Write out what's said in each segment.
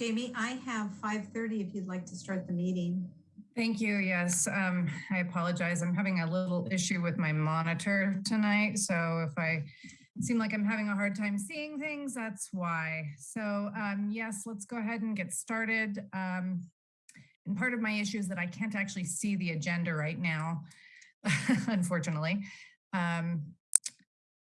Jamie, I have 5:30 if you'd like to start the meeting. Thank you. Yes, um, I apologize. I'm having a little issue with my monitor tonight. So if I seem like I'm having a hard time seeing things, that's why. So um, yes, let's go ahead and get started. Um, and part of my issue is that I can't actually see the agenda right now, unfortunately. Um,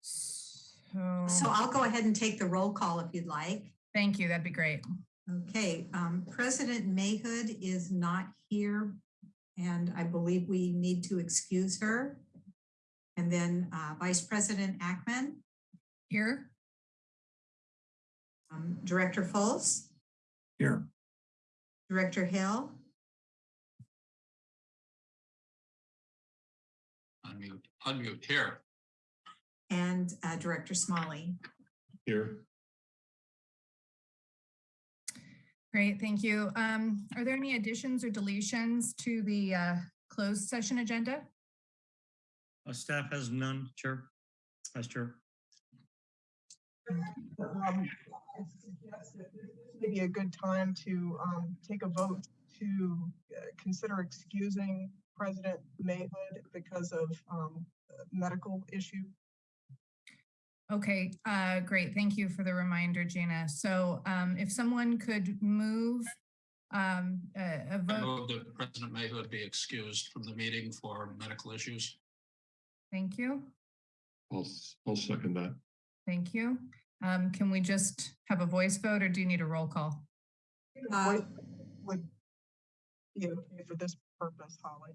so, So I'll go ahead and take the roll call if you'd like. thank you. That'd be great. Okay, um, President Mayhood is not here, and I believe we need to excuse her. And then uh, Vice President Ackman, Here. um, Director Fultz, Here. Director Hill, Unmute, unmute here. and uh, Director Smalley. Here. Great, thank you. Um, are there any additions or deletions to the uh, closed session agenda? Uh, staff has none, Chair. Vice Chair. um, I suggest that this may be a good time to um, take a vote to uh, consider excusing President Mayhood because of um, medical issue. Okay, uh, great. Thank you for the reminder, Gina. So um, if someone could move um, a, a I vote, move that President Mayhood be excused from the meeting for medical issues. thank you. I'll, s- I'll second that. Thank you. Um, can we just have a voice vote or do you need a roll call? Uh, Would be okay for this purpose, Holly.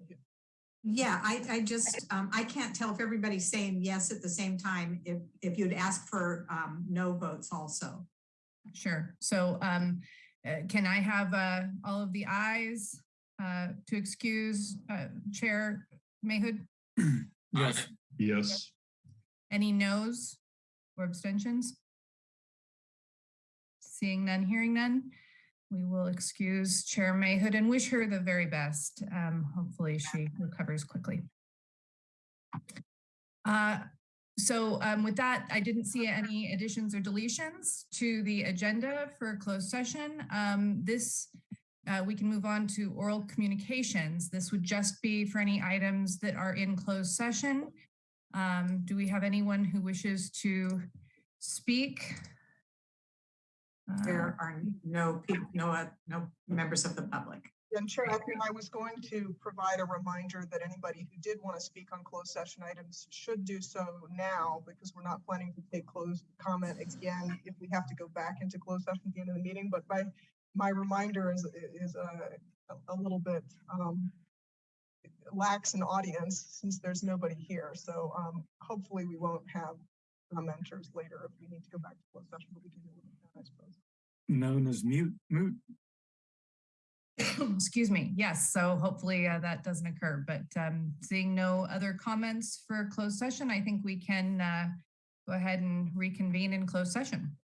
Yeah, I, I just, um, I can't tell if everybody's saying yes at the same time, if, if you'd ask for um, no votes also. Sure. So um, uh, can I have uh, all of the ayes uh, to excuse uh, Chair Mayhood? Yes. Yes, Any noes or abstentions? Seeing none, hearing none, we will excuse Chair Mayhood and wish her the very best. Um, Hopefully she recovers quickly. Uh, So um, with that, I didn't see any additions or deletions to the agenda for closed session. Um, This, uh, we can move on to oral communications. This would just be for any items that are in closed session. Um, do we have anyone who wishes to speak? Uh, There are no people, no, uh, no members of the public. And Chair Ackerman, I was going to provide a reminder that anybody who did want to speak on closed session items should do so now because we're not planning to take closed comment again if we have to go back into closed session at the end of the meeting. But my, my reminder is, is a, a little bit um, lax in audience since there's nobody here. So um, hopefully we won't have commenters later if we need to go back to closed session, but we can deal with that, I suppose. Known as mute, moot. Excuse me. Yes, so hopefully uh, that doesn't occur, but um, seeing no other comments for closed session, I think we can uh, go ahead and reconvene in closed session.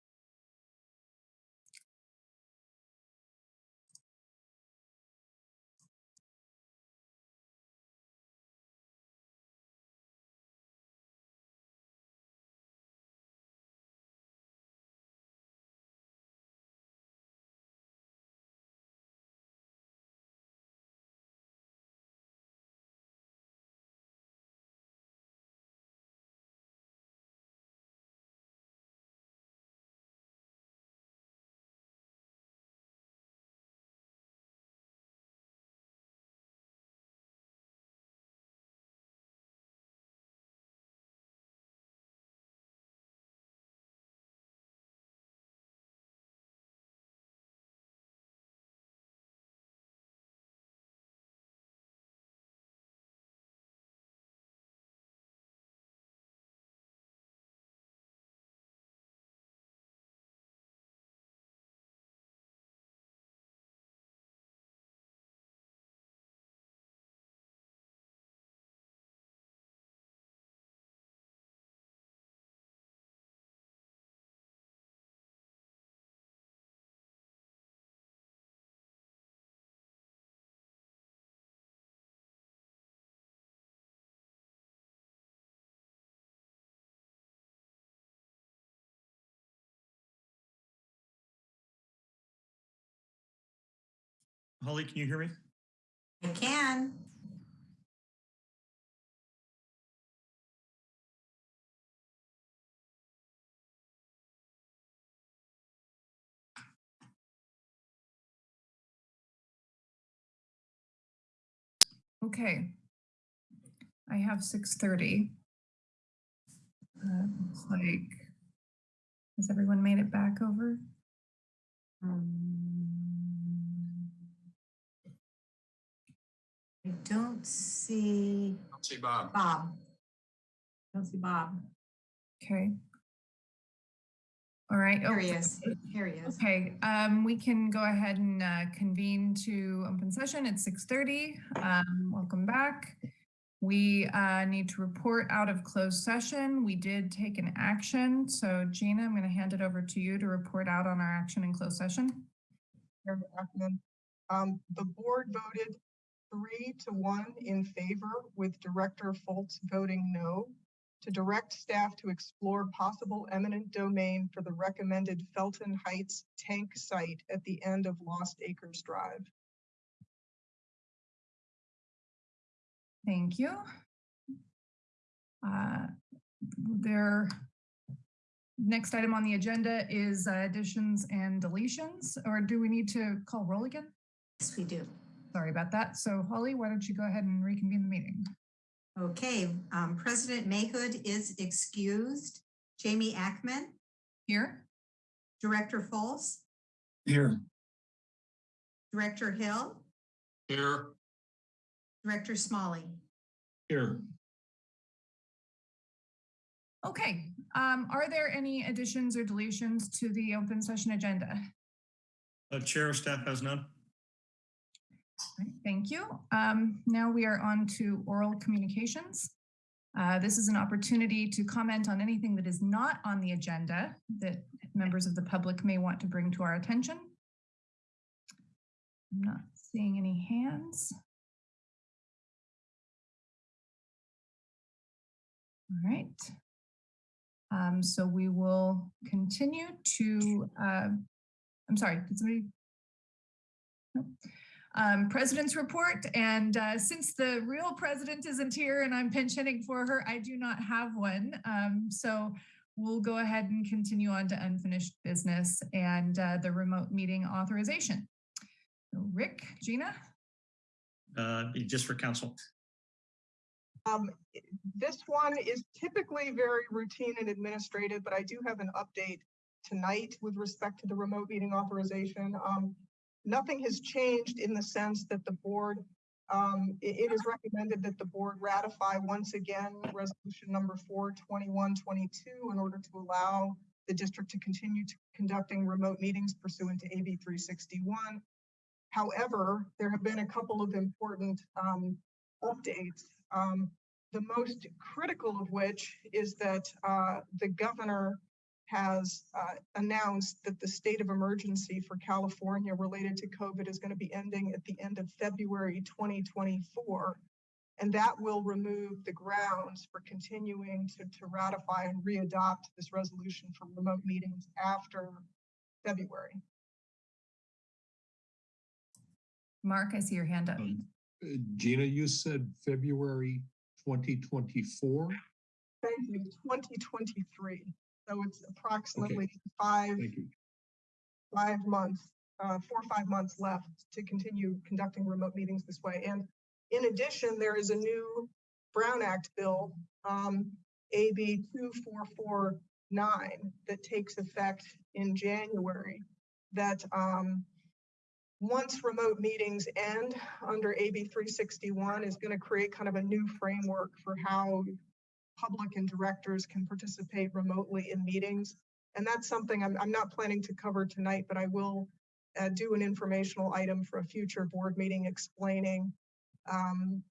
Holly, can you hear me? I can. Okay. I have six thirty. Uh, looks like, has everyone made it back over? Um, I don't see Don't See Bob. Bob. I Don't see Bob. Okay. All right. Here oh, he is. Here he is. Okay, um, we can go ahead and uh, convene to open session at six thirty. Um, welcome back. We uh, need to report out of closed session. We did take an action. So Gina, I'm going to hand it over to you to report out on our action in closed session. Um, the board voted three to one in favor with Director Fultz voting no to direct staff to explore possible eminent domain for the recommended Felton Heights tank site at the end of Lost Acres Drive. Thank you. Uh, There, next item on the agenda is uh, additions and deletions, or do we need to call roll again? Yes, we do. Sorry about that. So Holly, why don't you go ahead and reconvene the meeting? Okay, um, President Mayhood is excused. Jamie Ackman, Here? Director Fultz, Here. Director Hill, Here, Director Smalley. Here. Okay, um, are there any additions or deletions to the open session agenda? Uh, Chair, staff has none. Thank you. Um, now we are on to oral communications. Uh, this is an opportunity to comment on anything that is not on the agenda that members of the public may want to bring to our attention. I'm not seeing any hands. All right. Um, so we will continue to, uh, I'm sorry, did somebody? Um, president's report. And uh, since the real president isn't here and I'm pinch hitting for her, I do not have one. Um, so we'll go ahead and continue on to unfinished business and uh, the remote meeting authorization. Rick, Gina? Uh, just for counsel. Um, this one is typically very routine and administrative, but I do have an update tonight with respect to the remote meeting authorization. Um, nothing has changed in the sense that the board, um, i- it is recommended that the board ratify once again resolution number four twenty-one twenty-two in order to allow the district to continue to conducting remote meetings pursuant to AB three sixty-one. However, there have been a couple of important, um, updates. Um, the most critical of which is that uh, the governor has uh, announced that the state of emergency for California related to COVID is going to be ending at the end of February 2024. And that will remove the grounds for continuing to, to ratify and readopt this resolution for remote meetings after February. Mark, I see your hand up. Um, uh, Gina, you said February twenty twenty-four? Thank you, 2023. So it's approximately five five months, uh, four or five months left to continue conducting remote meetings this way. And in addition, there is a new Brown Act bill, um, AB two four four nine, that takes effect in January. That, um, once remote meetings end under AB three sixty-one is going to create kind of a new framework for how public and directors can participate remotely in meetings. And that's something I'm, I'm not planning to cover tonight, but I will uh, do an informational item for a future board meeting explaining um,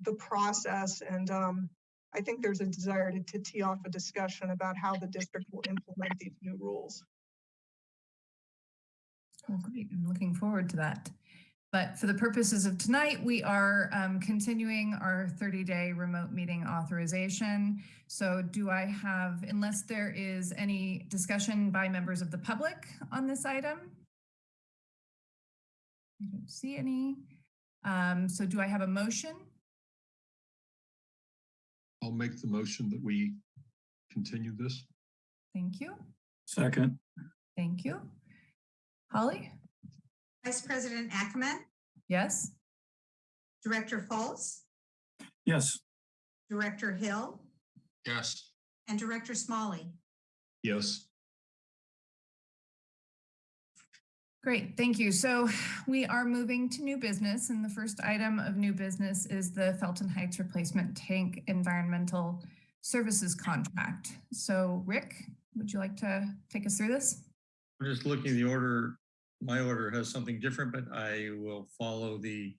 the process. And um, I think there's a desire to, to tee off a discussion about how the district will implement these new rules. Oh, great. I'm looking forward to that. But for the purposes of tonight, we are um, continuing our 30-day remote meeting authorization. So do I have, unless there is any discussion by members of the public on this item? I don't see any. Um, so do I have a motion? I'll make the motion that we continue this. Thank you. Second, Thank you. Holly? Vice President Ackerman, Yes? Director Fultz, yes, Director Hill, Yes, and Director Smalley. Yes, Great, thank you. So we are moving to new business and the first item of new business is the Felton Heights Replacement Tank Environmental Services Contract. So Rick, would you like to take us through this? I'm just looking at the order. My order has something different, but I will follow the,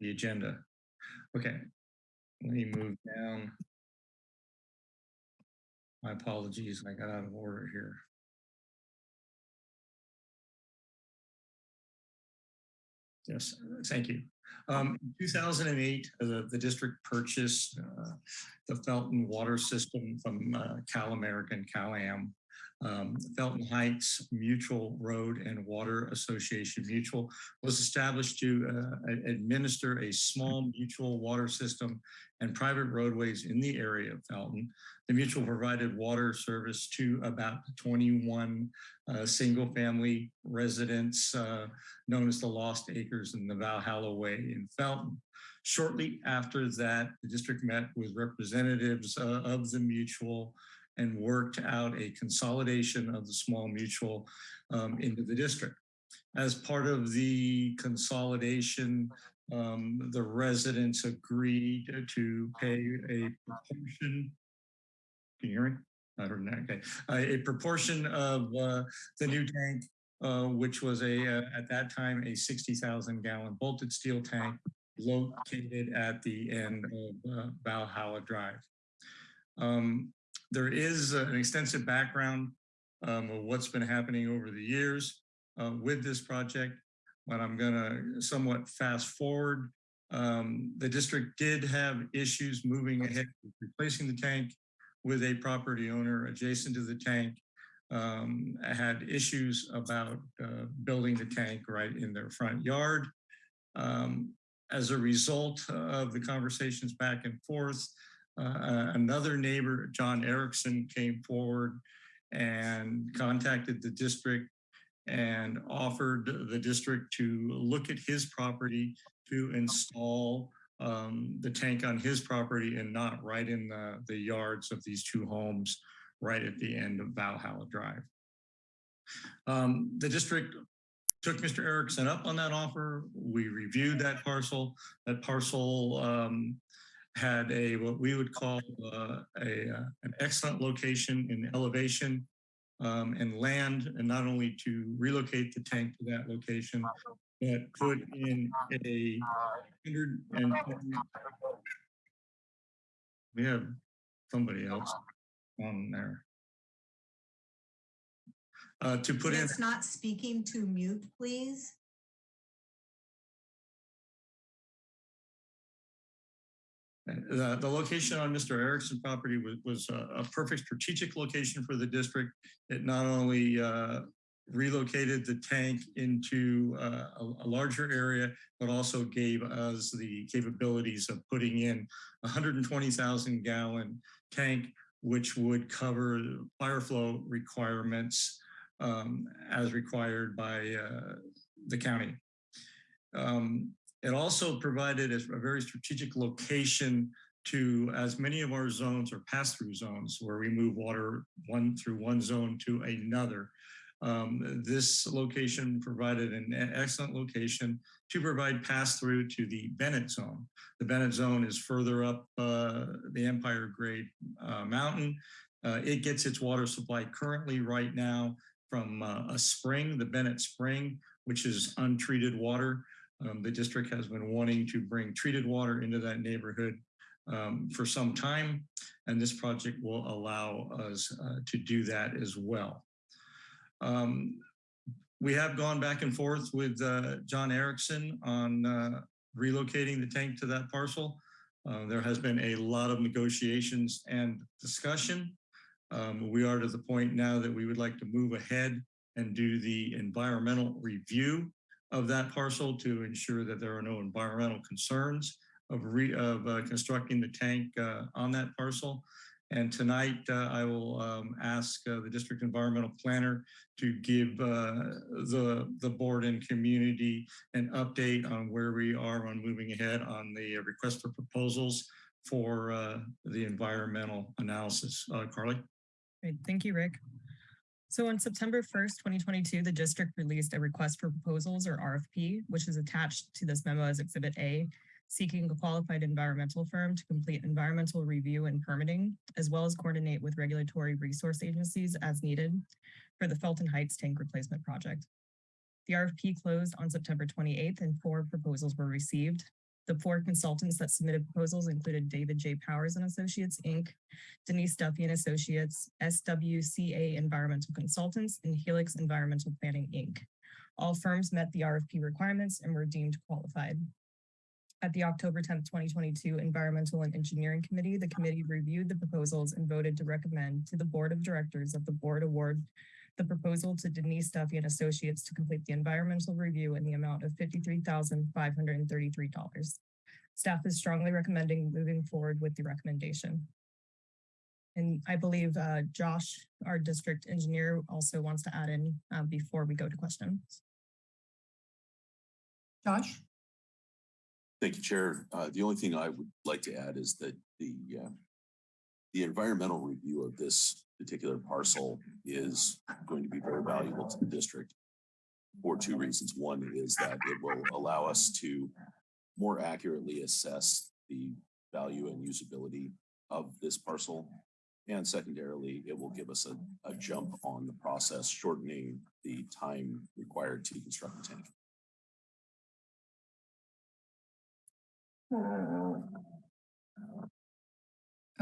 the agenda. Okay, let me move down. My apologies, I got out of order here. Yes, thank you. Um, in 2008, uh, the, the district purchased uh, the Felton water system from uh, Cal American, Cal Am. Um, Felton Heights Mutual Road and Water Association Mutual was established to uh, administer a small mutual water system and private roadways in the area of Felton. The mutual provided water service to about 21 uh, single-family residents uh, known as the Lost Acres in the Valhalla Way in Felton. Shortly after that, the district met with representatives uh, of the mutual and worked out a consolidation of the small mutual um, into the district. As part of the consolidation, um, the residents agreed to pay a proportion. Can you hear me? I heard that. Okay. Uh, a proportion of uh, the new tank, uh, which was a uh, at that time a 60,000 gallon bolted steel tank located at the end of uh, Valhalla Drive. Um, there is uh, an extensive background um, of what's been happening over the years uh, with this project, but I'm going to somewhat fast forward. Um, the district did have issues moving ahead with replacing the tank with a property owner adjacent to the tank. Um, had issues about uh, building the tank right in their front yard. Um, as a result of the conversations back and forth, uh, another neighbor, John Erickson, came forward and contacted the district and offered the district to look at his property to install um, the tank on his property and not right in the, the yards of these two homes right at the end of Valhalla Drive. Um, the district took Mr. Erickson up on that offer. We reviewed that parcel. That parcel um, had a what we would call uh, a uh, an excellent location in elevation um, and land, and not only to relocate the tank to that location, but put in a hundred and we have somebody else on there. Uh, to put in It's not speaking to mute, please. The, the location on Mr. Erickson property was, was a, a perfect strategic location for the district. It not only uh, relocated the tank into uh, a, a larger area, but also gave us the capabilities of putting in a 120,000 gallon tank, which would cover fire flow requirements um, as required by uh, the county. Um, it also provided a, very strategic location to as many of our zones are pass-through zones where we move water one through one zone to another. Um, this location provided an excellent location to provide pass-through to the Bennett zone. The Bennett zone is further up uh, the Empire Grade uh, Mountain. Uh, it gets its water supply currently right now from uh, a spring, the Bennett Spring, which is untreated water. Um, the district has been wanting to bring treated water into that neighborhood um, for some time, and this project will allow us uh, to do that as well. Um, we have gone back and forth with uh, John Erickson on uh, relocating the tank to that parcel. Uh, there has been a lot of negotiations and discussion. Um, we are to the point now that we would like to move ahead and do the environmental review of that parcel to ensure that there are no environmental concerns of re, of uh, constructing the tank uh, on that parcel. And tonight, uh, I will um, ask uh, the district environmental planner to give uh, the, the board and community an update on where we are on moving ahead on the request for proposals for the environmental analysis. Carly? Great, thank you, Rick. So on September 1st, 2022, the district released a request for proposals or RFP, which is attached to this memo as Exhibit A, seeking a qualified environmental firm to complete environmental review and permitting, as well as coordinate with regulatory resource agencies as needed for the Felton Heights Tank Replacement Project. The RFP closed on September 28th and four proposals were received. The four consultants that submitted proposals included David J. Powers and Associates, Inc., Denise Duffy and Associates, SWCA Environmental Consultants, and Helix Environmental Planning, Inc. All firms met the RFP requirements and were deemed qualified. At the October 10th, 2022 Environmental and Engineering Committee, the committee reviewed the proposals and voted to recommend to the Board of Directors that the board award the proposal to Denise Duffy and Associates to complete the environmental review in the amount of $53,533. Staff is strongly recommending moving forward with the recommendation. And I believe uh, Josh, our district engineer, also wants to add in uh, before we go to questions. Josh? Thank you, Chair. Uh, the only thing I would like to add is that the, uh, the environmental review of this particular parcel is going to be very valuable to the district for two reasons. One is that it will allow us to more accurately assess the value and usability of this parcel. And secondarily, it will give us a, a jump on the process, shortening the time required to construct the tank. Uh,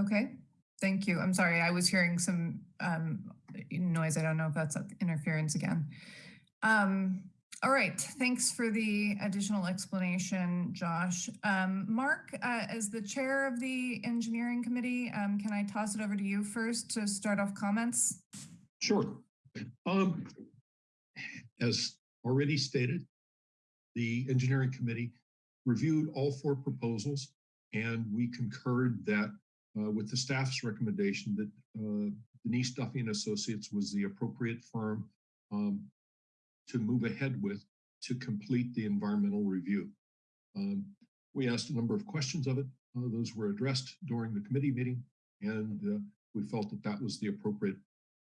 okay, thank you. I'm sorry, I was hearing some um, noise. I don't know if that's interference again. Um, all right, thanks for the additional explanation, Josh. Um, Mark, uh, as the chair of the engineering committee, um, can I toss it over to you first to start off comments? Sure. Um, as already stated, the engineering committee reviewed all four proposals and we concurred that uh, with the staff's recommendation that uh, Denise Duffy and Associates was the appropriate firm um, to move ahead with to complete the environmental review. Um, we asked a number of questions of it. Uh, those were addressed during the committee meeting, and uh, we felt that that was the appropriate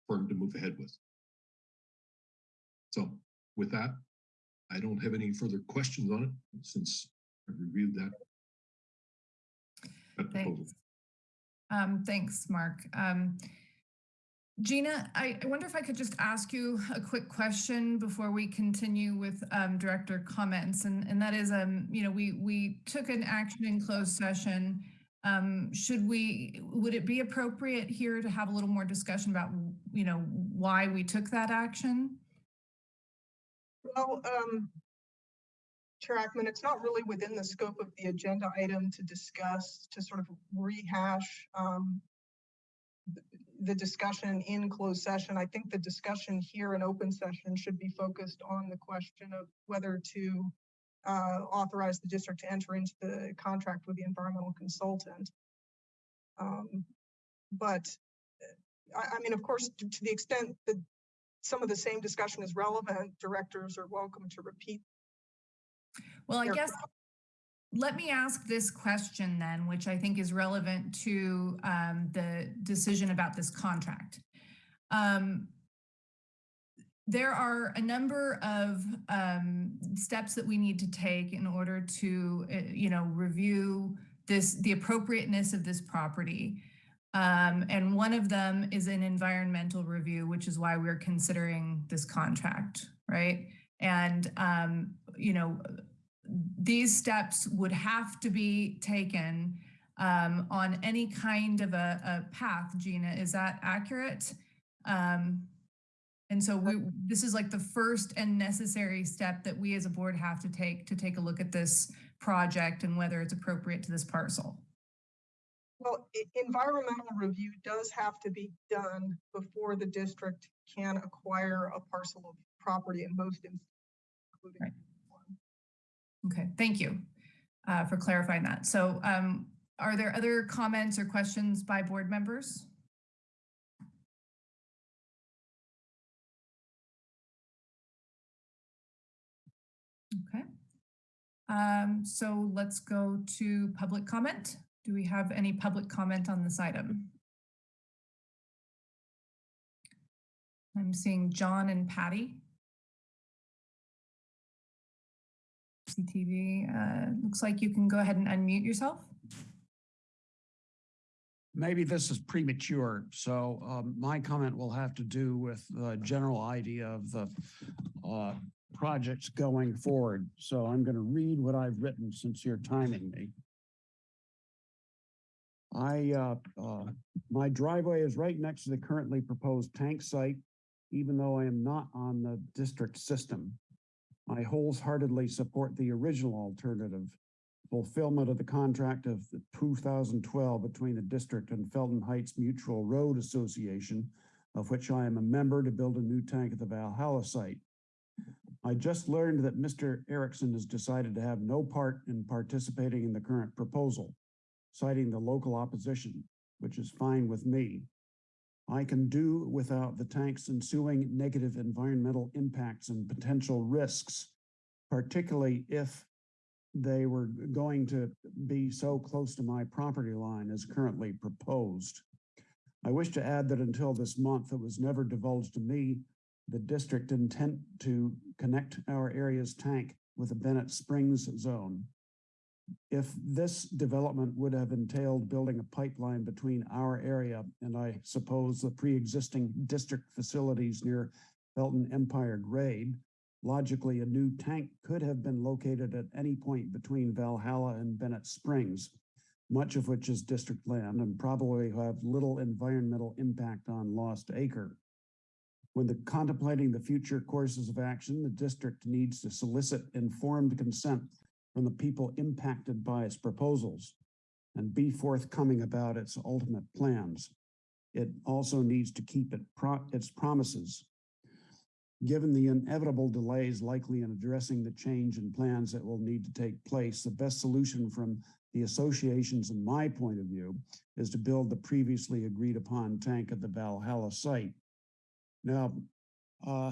firm to move ahead with. So with that, I don't have any further questions on it since I've reviewed that. that proposal. Thanks. Um, thanks, Mark. Um, Gina, I, I wonder if I could just ask you a quick question before we continue with um, director comments, and and that is, um, you know, we we took an action in closed session. Um, should we? Would it be appropriate here to have a little more discussion about, you know, why we took that action? Well, um, Chair Ackman, it's not really within the scope of the agenda item to discuss, to sort of rehash um, the discussion in closed session. I think the discussion here in open session should be focused on the question of whether to uh, authorize the district to enter into the contract with the environmental consultant. Um, But uh, I, I mean, of course, to to the extent that some of the same discussion is relevant, directors are welcome to repeat. Well, I guess let me ask this question then, which I think is relevant to um, the decision about this contract. Um, there are a number of um, steps that we need to take in order to, uh, you know, review this, the appropriateness of this property. Um, and one of them is an environmental review, which is why we're considering this contract, right? And, um, you know, these steps would have to be taken um, on any kind of a, a path, Gina. Is that accurate? Um, and so we, this is like the first and necessary step that we as a board have to take to take a look at this project and whether it's appropriate to this parcel. Well, environmental review does have to be done before the district can acquire a parcel of property in most instances. including Right. Okay, thank you uh, for clarifying that. So um, are there other comments or questions by board members? Okay. Um, so let's go to public comment. Do we have any public comment on this item? I'm seeing John and Patty. CTV, uh, looks like you can go ahead and unmute yourself. Maybe this is premature, so um, my comment will have to do with the general idea of the uh, projects going forward. So I'm going to read what I've written since you're timing me. I, uh, uh, my driveway is right next to the currently proposed tank site, even though I am not on the district system. I wholeheartedly support the original alternative, fulfillment of the contract of 2012 between the district and Felton Heights Mutual Road Association, of which I am a member to build a new tank at the Valhalla site. I just learned that Mr. Erickson has decided to have no part in participating in the current proposal, citing the local opposition, which is fine with me. I can do without the tank's ensuing negative environmental impacts and potential risks, particularly if they were going to be so close to my property line as currently proposed. I wish to add that until this month, it was never divulged to me the district intent to connect our area's tank with the Bennett Springs zone. If this development would have entailed building a pipeline between our area and I suppose the pre-existing district facilities near Felton Empire Grade, logically a new tank could have been located at any point between Valhalla and Bennett Springs, much of which is district land and probably have little environmental impact on Lost Acre. When the contemplating the future courses of action, the district needs to solicit informed consent from the people impacted by its proposals and be forthcoming about its ultimate plans. It also needs to keep it pro its promises. Given the inevitable delays likely in addressing the change in plans that will need to take place, the best solution from the associations, in my point of view, is to build the previously agreed upon tank at the Valhalla site. Now, uh,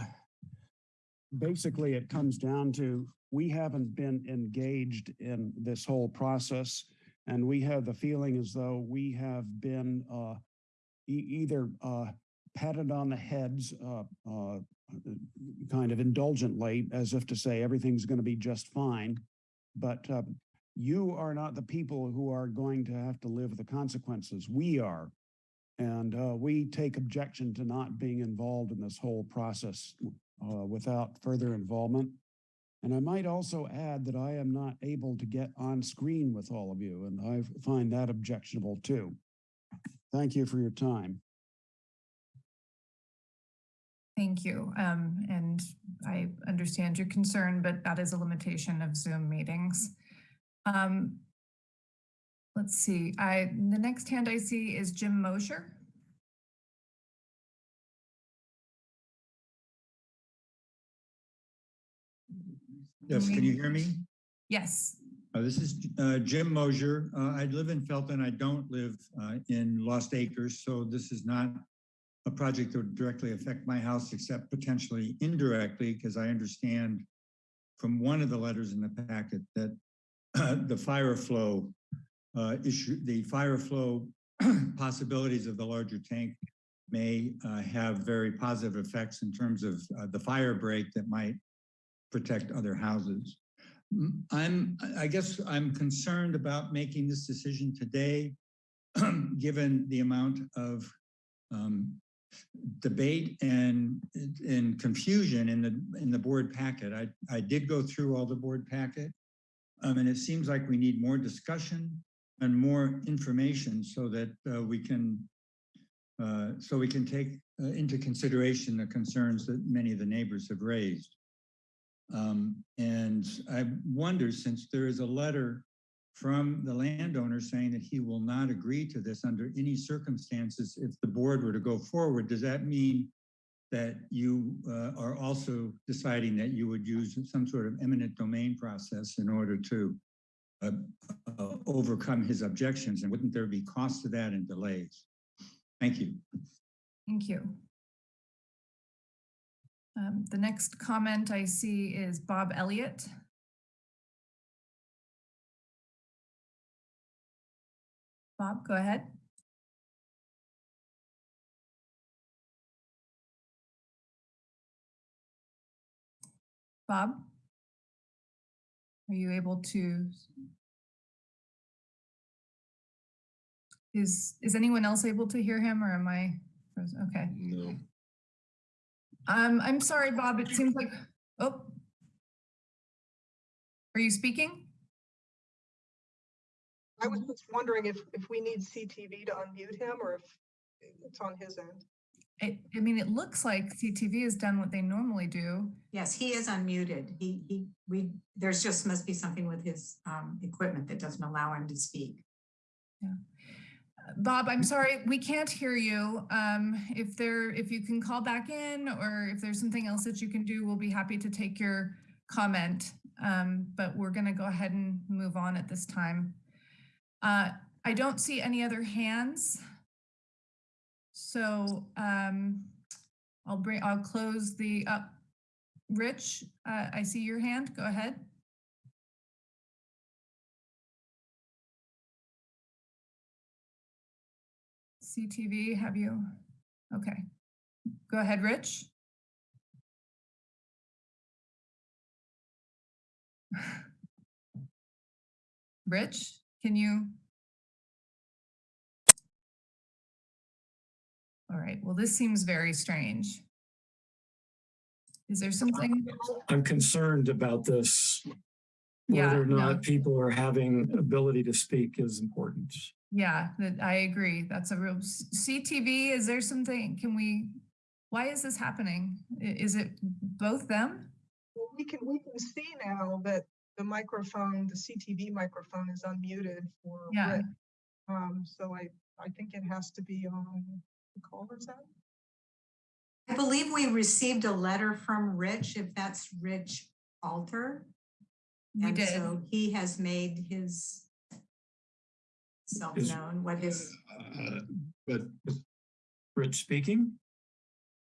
basically it comes down to, we haven't been engaged in this whole process. And we have the feeling as though we have been, uh, e- either, uh, patted on the heads, uh, uh, kind of indulgently, as if to say everything's going to be just fine. But, uh, you are not the people who are going to have to live the consequences. We are. And uh, we take objection to not being involved in this whole process uh, without further involvement. And I might also add that I am not able to get on screen with all of you, and I find that objectionable too. Thank you for your time. Thank you. Um, and I understand your concern, but that is a limitation of Zoom meetings. Um, let's see, I, the next hand I see is Jim Mosher. Yes, can you hear me? Yes, Uh, This is uh, Jim Mosier. Uh, I live in Felton. I don't live uh, in Lost Acres, so this is not a project that would directly affect my house, except potentially indirectly, because I understand from one of the letters in the packet that the fire flow uh, issue, the fire flow possibilities of the larger tank may uh, have very positive effects in terms of uh, the fire break that might protect other houses. I'm, I guess I'm concerned about making this decision today, given the amount of um, debate and, and confusion in the, in the board packet. I, I did go through all the board packet. Um, and it seems like we need more discussion and more information so that uh, we can uh, so we can take uh, into consideration the concerns that many of the neighbors have raised. Um, and I wonder, since there is a letter from the landowner saying that he will not agree to this under any circumstances if the board were to go forward, does that mean that you uh, are also deciding that you would use some sort of eminent domain process in order to uh, uh, overcome his objections, and wouldn't there be cost to that and delays? Thank you. Thank you. Um, the next comment I see is Bob Elliott. Bob, go ahead. Bob? Are you able to? Is, is anyone else able to hear him or am I? Okay. No. Um, I'm sorry, Bob, it seems like, oh. Are you speaking? I was just wondering if, if we need CTV to unmute him or if it's on his end. I, I mean, it looks like CTV has done what they normally do. Yes, he is unmuted. He, he, we, there's just must be something with his um, equipment that doesn't allow him to speak. Bob, I'm sorry, we can't hear you. Um, if there, if you can call back in or if there's something else that you can do, we'll be happy to take your comment. Um, but we're gonna go ahead and move on at this time. Uh, I don't see any other hands. So, um, I'll bring, I'll close the, uh, Rich, uh, I see your hand. Go ahead. CTV, have you? Okay. Go ahead, Rich. Rich, can you? All right, well, this seems very strange. Is there something? I'm concerned about this. Yeah, Whether or no. not people are having ability to speak is important. Yeah, that I agree. That's a real CTV. Is there something? Can we? Why is this happening? Is it both them? Well, we can, we can see now that the microphone, the CTV microphone is unmuted for Yeah. Rick. Um, so I, I think it has to be on the caller's end. I believe we received a letter from Rich, if that's Rich Alter. We And did. so he has made his self Is- known, what his, Uh, But Rich speaking?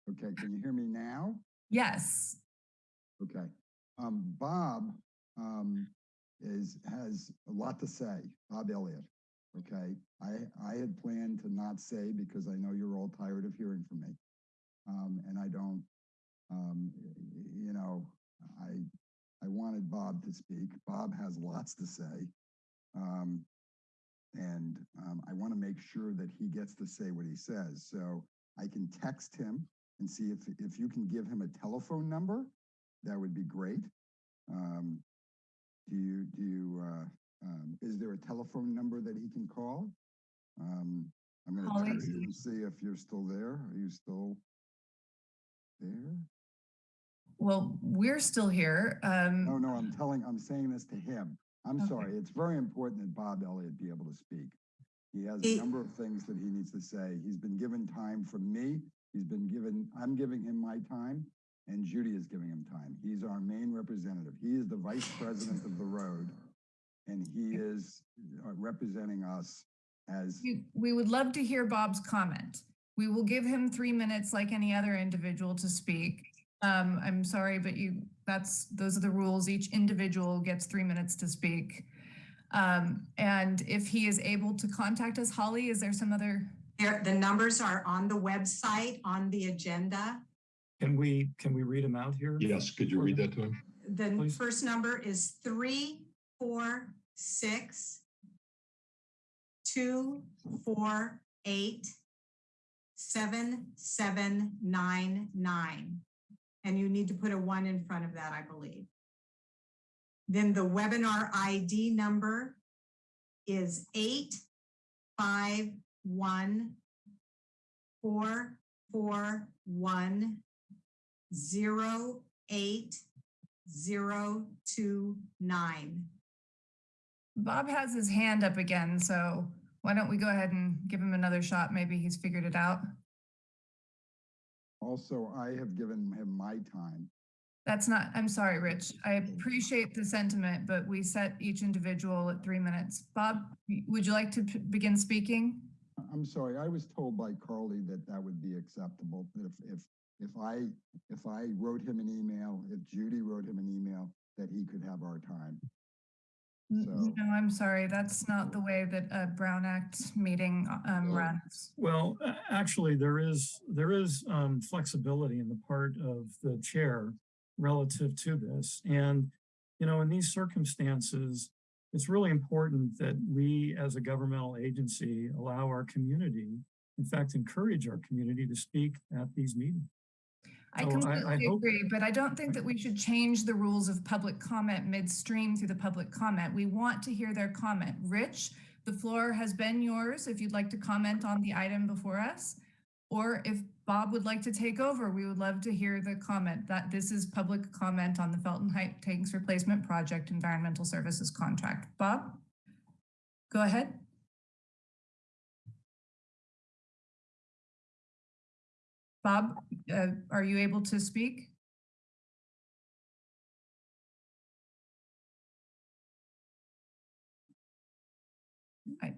Okay, can you hear me now? Yes. Okay. Um, Bob, um, is, has a lot to say, Bob Elliott. Okay, I, I had planned to not say because I know you're all tired of hearing from me. Um, and I don't, um, y- y- you know, I, I wanted Bob to speak. Bob has lots to say. Um, and, um, I want to make sure that he gets to say what he says. So I can text him and see if, if you can give him a telephone number, that would be great. Um, do you, do you, uh, um, is there a telephone number that he can call? Um, I'm gonna text you and see if you're still there. Are you still there? Well, we're still here. Um, No, no, I'm telling, I'm saying this to him. I'm Okay. sorry. It's very important that Bob Elliott be able to speak. He has a number of things that he needs to say. He's been given time from me. He's been given, I'm giving him my time and Judy is giving him time. He's our main representative. He is the vice president of the road. And he is uh, representing us as, We, we would love to hear Bob's comment. We will give him three minutes like any other individual to speak. Um, I'm sorry, but you, that's, those are the rules. Each individual gets three minutes to speak. Um, and if he is able to contact us, Holly, is there some other? there, the numbers are on the website, on the agenda. Can we, can we read them out here? yes, could you read that to him? The Please. first number is three, four, six, two, four, eight, seven, seven, nine, nine. And you need to put a one in front of that, I believe. Then the webinar ID number is eight, five, one, four, four, one, zero, eight, zero, two, nine. Bob has his hand up again, so why don't we go ahead and give him another shot? Maybe he's figured it out. Also, I have given him my time. That's not, I'm sorry, Rich. I appreciate the sentiment, but we set each individual at three minutes. Bob, would you like to begin speaking? I'm sorry, I was told by Carly that that would be acceptable. If, if, if I, if I wrote him an email, if Judy wrote him an email, that he could have our time. So- No, I'm sorry. That's not the way that a Brown Act meeting um, Oh. runs. Well, actually, there is, there is um, flexibility in the part of the chair relative to this. And, you know, in these circumstances, it's really important that we as a governmental agency allow our community, in fact, encourage our community to speak at these meetings. I So I- I completely hope- agree, but I don't think that we should change the rules of public comment midstream through the public comment. We want to hear their comment. Rich, the floor has been yours if you'd like to comment on the item before us. Or if Bob would like to take over, we would love to hear the comment that this is public comment on the Felton Height Tanks Replacement Project Environmental Services Contract. Bob? Go ahead. Bob, uh, are you able to speak?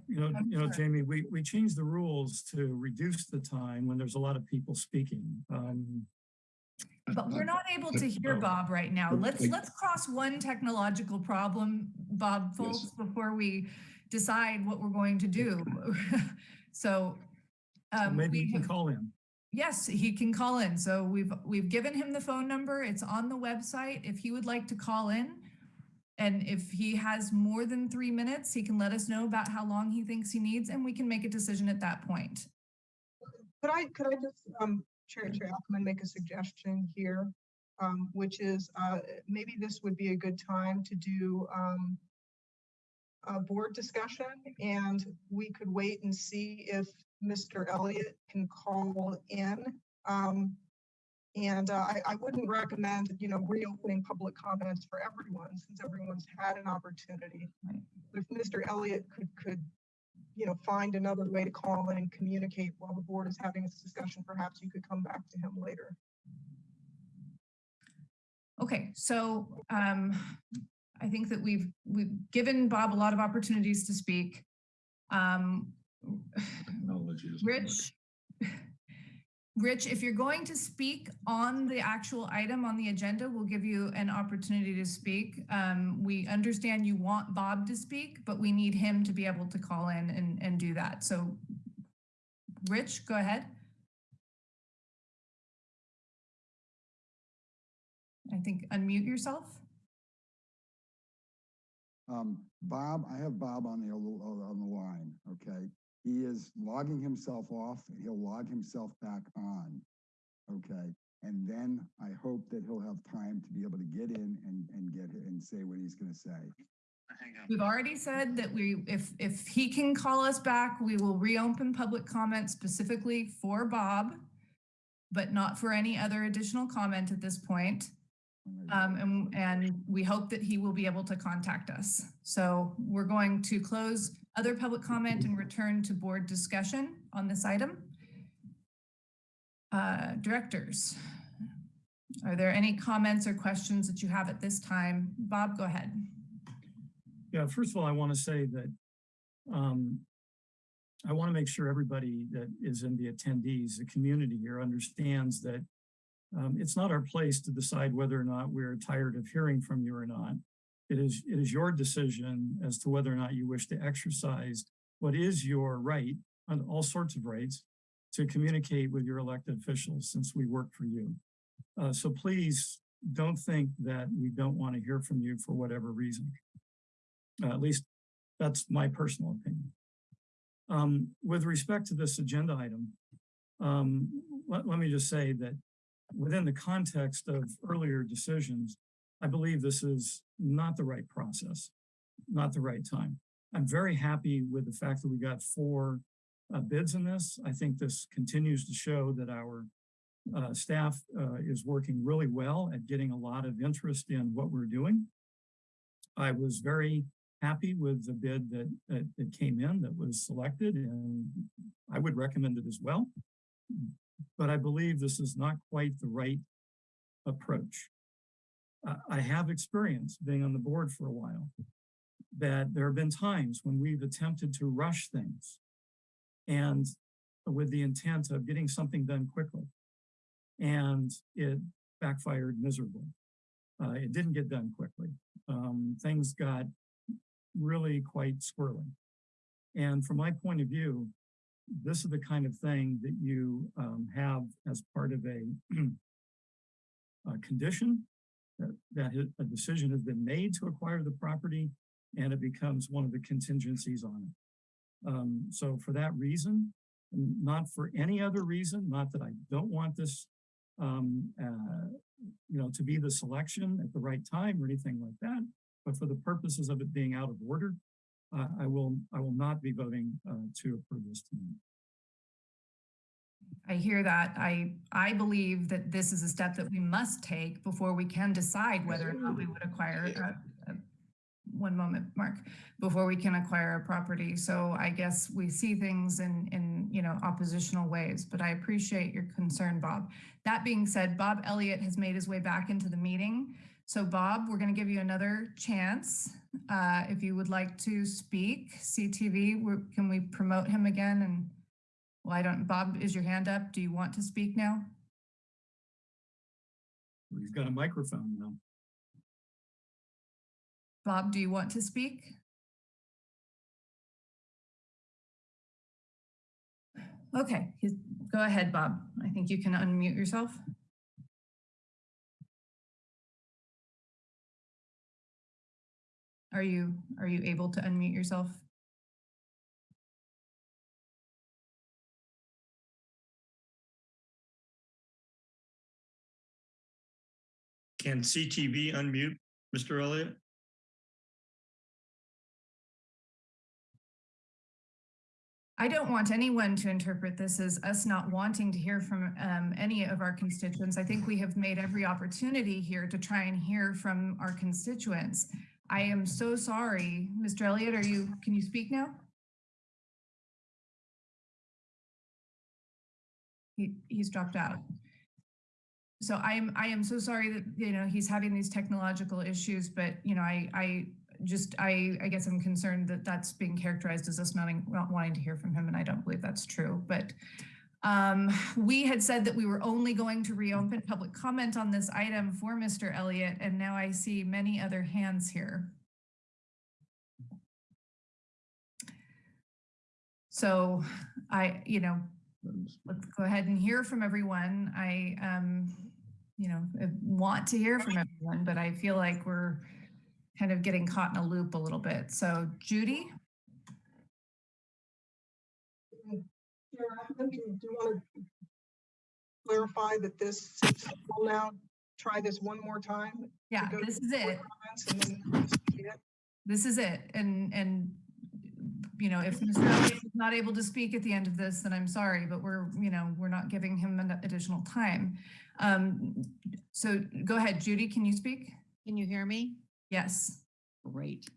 You know, you know. Jamie, we, we changed the rules to reduce the time when there's a lot of people speaking. Um, But we're not able to hear. Bob right now. Let's, let's cross one technological problem, Bob Yes. Before we decide what we're going to do. So. so um, maybe we you can call in. Yes, he can call in. So we've, we've given him the phone number. It's on the website. If he would like to call in. And if he has more than three minutes, he can let us know about how long he thinks he needs and we can make a decision at that point. Could I, could I just, um, Chair, Chair Ackerman, make a suggestion here? Um, which is, uh, maybe this would be a good time to do, um, a board discussion and we could wait and see if Mr. Elliott can call in. Um, and, uh, I, I wouldn't recommend, you know, reopening public comments for everyone since everyone's had an opportunity. Right. If Mr. Elliott could, could you know, find another way to call in and communicate while the board is having this discussion, perhaps you could come back to him later. Okay, so um, I think that we've, we've given Bob a lot of opportunities to speak. Um, Technology doesn't. Rich, Rich, if you're going to speak on the actual item on the agenda, we'll give you an opportunity to speak. Um, we understand you want Bob to speak, but we need him to be able to call in and, and do that. So Rich, go ahead. I think unmute yourself. Um, Bob, I have Bob on the, on the line, okay? He is logging himself off, and he'll log himself back on, okay? And then I hope that he'll have time to be able to get in and, and get, and say what he's gonna say. We've already said that we, if, if he can call us back, we will reopen public comment specifically for Bob, but not for any other additional comment at this point. Um, and, and we hope that he will be able to contact us. So we're going to close other public comment and return to board discussion on this item. Uh, directors, are there any comments or questions that you have at this time? Bob, go ahead. Yeah, first of all, I want to say that um, I want to make sure everybody that is in the attendees, the community here understands that um, it's not our place to decide whether or not we're tired of hearing from you or not. It is, it is your decision as to whether or not you wish to exercise what is your right, on all sorts of rights, to communicate with your elected officials since we work for you. Uh, so please don't think that we don't want to hear from you for whatever reason. Uh, at least that's my personal opinion. Um, with respect to this agenda item, um, let, let me just say that within the context of earlier decisions, I believe this is not the right process, not the right time. I'm very happy with the fact that we got four uh, bids in this. I think this continues to show that our uh, staff uh, is working really well at getting a lot of interest in what we're doing. I was very happy with the bid that, that, that came in that was selected and I would recommend it as well. but I believe this is not quite the right approach. I have experience being on the board for a while, that there have been times when we've attempted to rush things and with the intent of getting something done quickly. And it backfired miserably. Uh, it didn't get done quickly. Um, things got really quite squirrely. And from my point of view, this is the kind of thing that you um, have as part of a, a condition that, a decision has been made to acquire the property and it becomes one of the contingencies on it. Um, so for that reason, not for any other reason, not that I don't want this, um, uh, you know, to be the selection at the right time or anything like that, but for the purposes of it being out of order, uh, I will, I will not be voting, uh, to approve this tonight. I hear that. I, I believe that this is a step that we must take before we can decide whether or not we would acquire, a- a- one moment, Mark, before we can acquire a property. So I guess we see things in, in, you know, oppositional ways, but I appreciate your concern, Bob. That being said, Bob Elliott has made his way back into the meeting. So Bob, we're going to give you another chance. Uh, if you would like to speak, CTV, can we promote him again? And, well, I don't, Bob, is your hand up? Do you want to speak now? He's got a microphone now. Bob, do you want to speak? Okay, he's- go ahead, Bob. I think you can unmute yourself. Are you, are you able to unmute yourself? Can CTV unmute Mr. Elliott? I don't want anyone to interpret this as us not wanting to hear from um, any of our constituents. I think we have made every opportunity here to try and hear from our constituents. I am so sorry. Mr. Elliott, are you, can you speak now? He, he's dropped out. So I'm, I am so sorry that, you know, he's having these technological issues, but, you know, I, I just, I, I guess I'm concerned that that's being characterized as us not, not wanting to hear from him, and I don't believe that's true. But um, we had said that we were only going to reopen public comment on this item for Mr. Elliott, and now I see many other hands here. So I, you know, let's go ahead and hear from everyone. I, um, you know, want to hear from everyone, but I feel like we're kind of getting caught in a loop a little bit. So Judy? Ackerman, do you- want to clarify that this, will now try this one more time? Yeah, this is it. comments and then see it? This is it. And, and, you know, if Mr. Elliott is not able to speak at the end of this, then I'm sorry, but we're, you know, we're not giving him an additional time. Um, so go ahead, Judy, can you speak? Can you hear me? Yes. Great.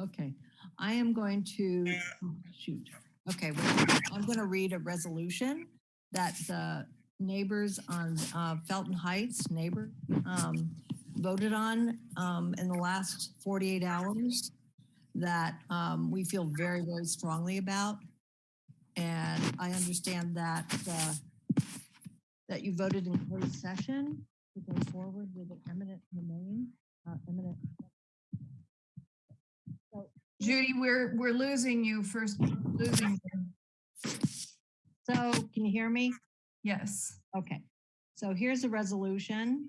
Okay, I am going to, oh, shoot. Okay, well, I'm going to read a resolution that the neighbors on uh, Felton Heights, neighbor, um, voted on um, in the last 48 hours that um, we feel very, very strongly about. And I understand that, uh, that you voted in closed session to go forward with an eminent domain, uh, eminent Judy, we're, we're losing you first, losing. you. So can you hear me? Yes. Okay, so here's a resolution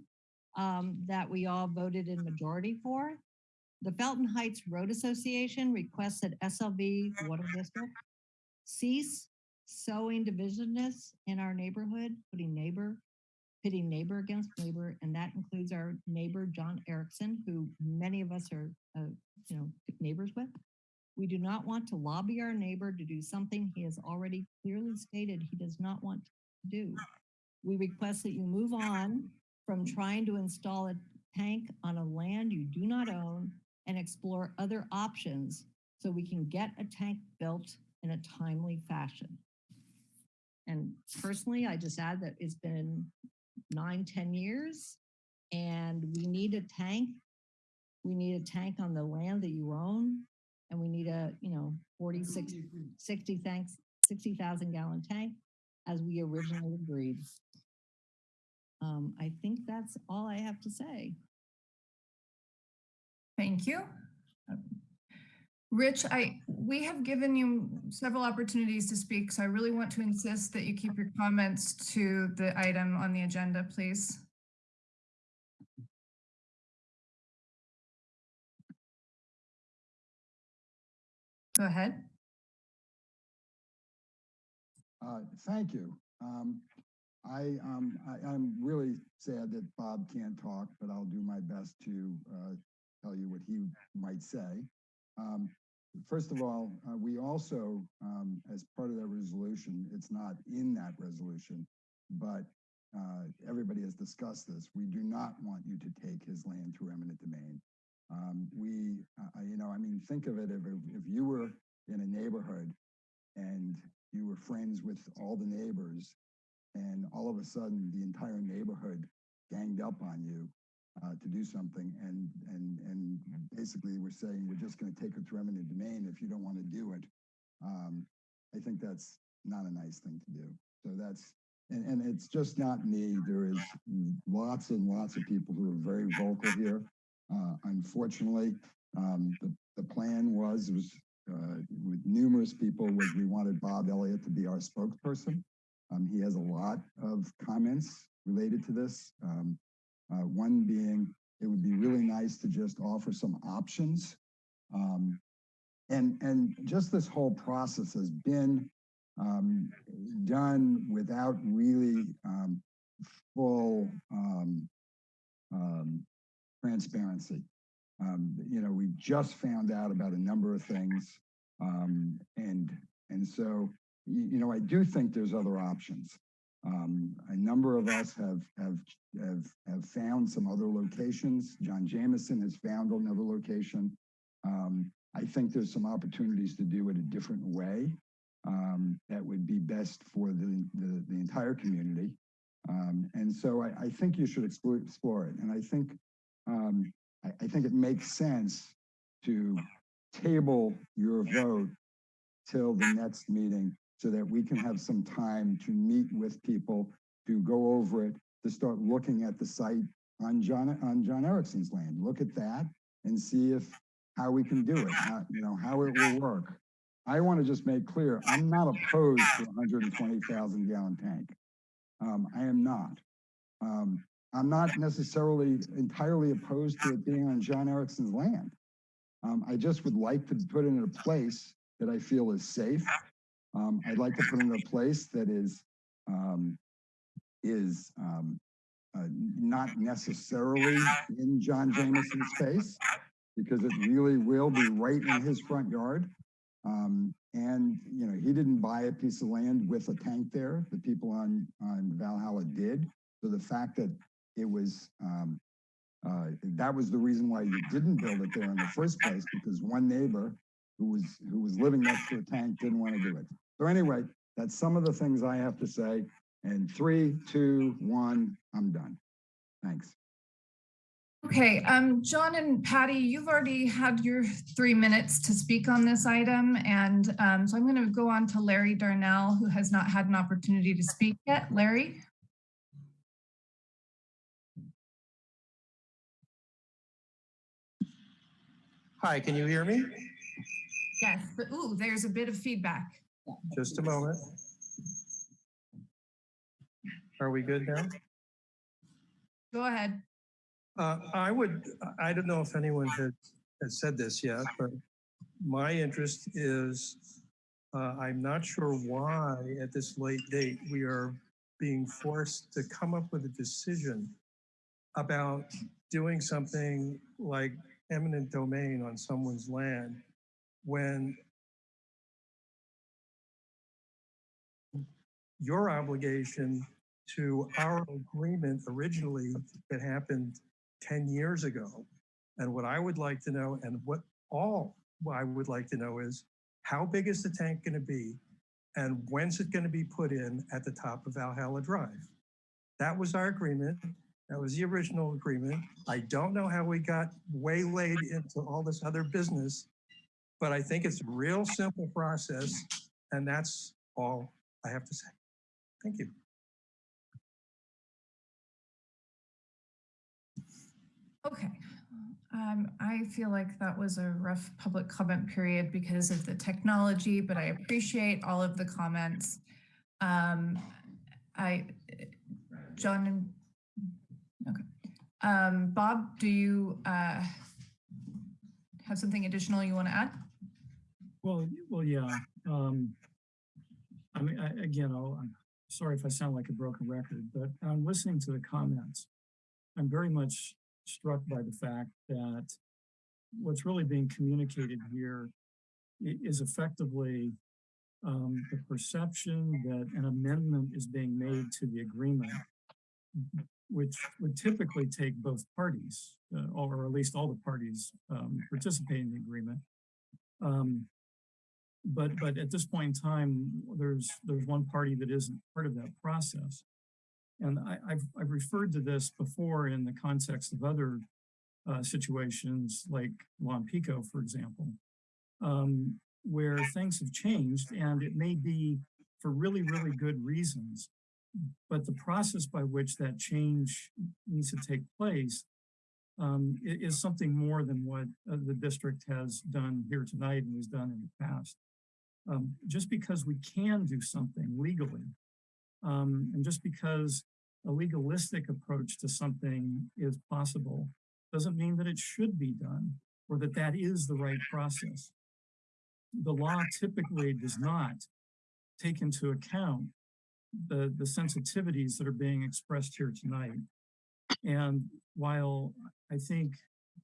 um, that we all voted in majority for. The Felton Heights Road Association requests that SLV Water District cease sowing divisiveness in our neighborhood, putting neighbor, pitting neighbor against neighbor, and that includes our neighbor, John Erickson, who many of us are, uh, you know, neighbors with. We do not want to lobby our neighbor to do something he has already clearly stated he does not want to do. We request that you move on from trying to install a tank on a land you do not own and explore other options so we can get a tank built in a timely fashion. And personally, I just add that it's been nine, 10 years and we need a tank. We need a tank on the land that you own and we need a, you know, 46, 60 tanks, 60,000 gallon tank as we originally agreed. Um, I think that's all I have to say. Thank you. Rich, I, we have given you several opportunities to speak, so I really want to insist that you keep your comments to the item on the agenda, please. Go ahead. Uh, Thank you. Um, I, um, I, I'm really sad that Bob can't talk, but I'll do my best to, uh, tell you what he might say. Um, First of all, uh, we also, um, as part of that resolution, it's not in that resolution, but, uh, everybody has discussed this. We do not want you to take his land through eminent domain. Um, we, uh, you know, I mean, think of it, if, if you were in a neighborhood and you were friends with all the neighbors and all of a sudden the entire neighborhood ganged up on you to do something and and and basically we're saying we're just going to take it to eminent domain if you don't want to do it. Um, I think that's not a nice thing to do. So that's and, and it's just not me. There is lots and lots of people who are very vocal here. Uh, unfortunately, um, the, the plan was was uh, with numerous people was we wanted Bob Elliott to be our spokesperson. Um, he has a lot of comments related to this. Um, uh, one being, it would be really nice to just offer some options. Um, and, and just this whole process has been um, done without really um, full transparency. You know, we just found out about a number of things. And, and so, you know, I do think there's other options. Um, a number of us have, have, have, have found some other locations. John Jameson has found another location. Um, I think there's some opportunities to do it a different way um, that would be best for the, the, the entire community. Um, and so I, I think you should explore, explore it. And I think, um, I, I think it makes sense to table your vote till the next meeting so that we can have some time to meet with people, to go over it, to start looking at the site on John, on John Erickson's land. Look at that and see if, how we can do it, how, you know, how it will work. I want to just make clear, I'm not opposed to a 120,000 gallon tank. Um, I am not. Um, I'm not necessarily entirely opposed to it being on John Erickson's land. Um, I just would like to put it in a place that I feel is safe. Um, I'd like to put in a place that is um, is um, uh, not necessarily in John Jameson's space because it really will be right in his front yard. Um, and, you know, he didn't buy a piece of land with a tank there. The people on, on Valhalla did. So the fact that it was, um, uh, that was the reason why you didn't build it there in the first place, because one neighbor who was, who was living next to a tank didn't want to do it. So anyway, that's some of the things I have to say. And three, two, one, I'm done. Thanks. Okay, um, John and Patty, you've already had your three minutes to speak on this item. And um, so I'm going to go on to Larry Darnell, who has not had an opportunity to speak yet. Larry? Hi, can you hear me? Yes, but ooh, there's a bit of feedback. Just a moment. Are we good now? Go ahead. Uh, I would, I don't know if anyone has, has said this yet, but my interest is, uh, I'm not sure why at this late date we are being forced to come up with a decision about doing something like eminent domain on someone's land when your obligation to our agreement originally that happened 10 years ago. And what I would like to know, and what all I would like to know is, how big is the tank going to be? And when's it going to be put in at the top of Valhalla Drive? That was our agreement. That was the original agreement. I don't know how we got waylaid into all this other business, but I think it's a real simple process. And that's all I have to say. Thank you. Okay. Um, I feel like that was a rough public comment period because of the technology, but I appreciate all of the comments. Um, I, John okay. Um, Bob, do you, uh, have something additional you want to add? Well, well, yeah. Um, I mean, I, again, I'll, I'm sorry if I sound like a broken record, but I'm listening to the comments. I'm very much struck by the fact that what's really being communicated here is effectively um, the perception that an amendment is being made to the agreement, which would typically take both parties, uh, or at least all the parties um, participating in the agreement. Um, but but at this point in time, there's there's one party that isn't part of that process. And I, I've I've referred to this before in the context of other uh, situations like Juan Pico, for example, um, where things have changed and it may be for really, really good reasons. But the process by which that change needs to take place um, is something more than what uh, the district has done here tonight and has done in the past. Um, just because we can do something legally, um, and just because a legalistic approach to something is possible, doesn't mean that it should be done or that that is the right process. The law typically does not take into account the, the sensitivities that are being expressed here tonight. And while I think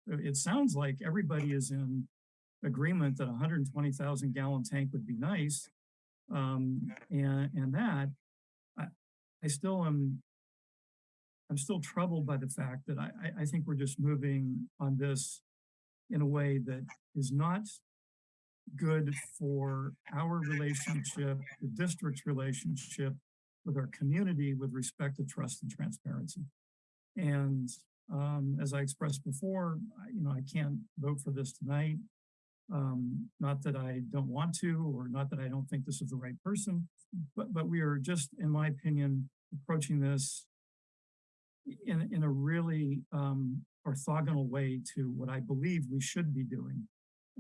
it sounds like everybody is in agreement that a 120,000 gallon tank would be nice, um, and, and that, I, I still am, I'm still troubled by the fact that I, I, think we're just moving on this in a way that is not good for our relationship, the district's relationship with our community with respect to trust and transparency. And um, as I expressed before, you know, I can't vote for this tonight. Um, not that I don't want to, or not that I don't think this is the right person, but but we are just, in my opinion, approaching this in in a really um, orthogonal way to what I believe we should be doing,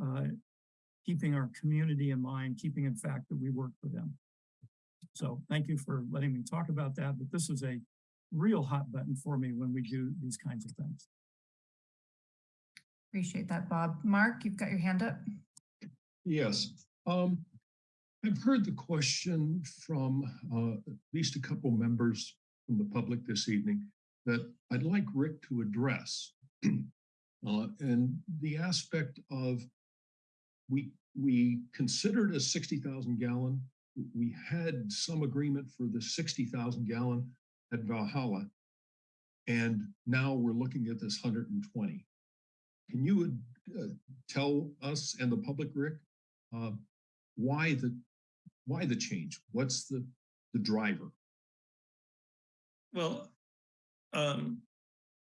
uh, keeping our community in mind, keeping in fact that we work for them. So thank you for letting me talk about that, but this is a real hot button for me when we do these kinds of things. Appreciate that, Bob. Mark, you've got your hand up. Yes. Um, I've heard the question from uh, at least a couple members from the public this evening that I'd like Rick to address. Uh, and the aspect of we we considered a 60,000 gallon. We had some agreement for the 60,000 gallon at Valhalla. And now we're looking at this 120. Can you uh, tell us and the public, Rick, uh, why the why the change? What's the the driver? Well, um,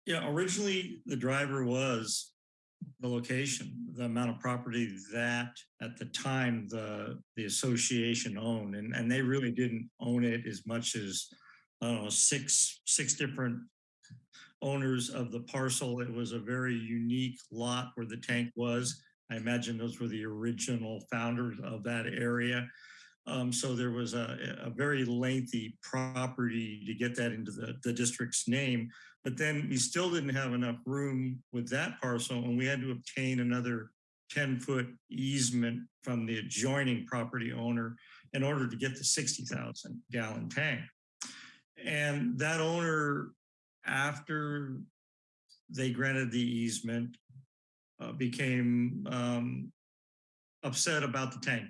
yeah, originally the driver was the location, the amount of property that at the time the the association owned, and and they really didn't own it as much as I don't know six six different owners of the parcel. It was a very unique lot where the tank was. I imagine those were the original founders of that area. Um, so there was a, a very lengthy property to get that into the, the district's name. But then we still didn't have enough room with that parcel and we had to obtain another 10 foot easement from the adjoining property owner in order to get the 60,000 gallon tank. And that owner, after they granted the easement, uh, became um, upset about the tank.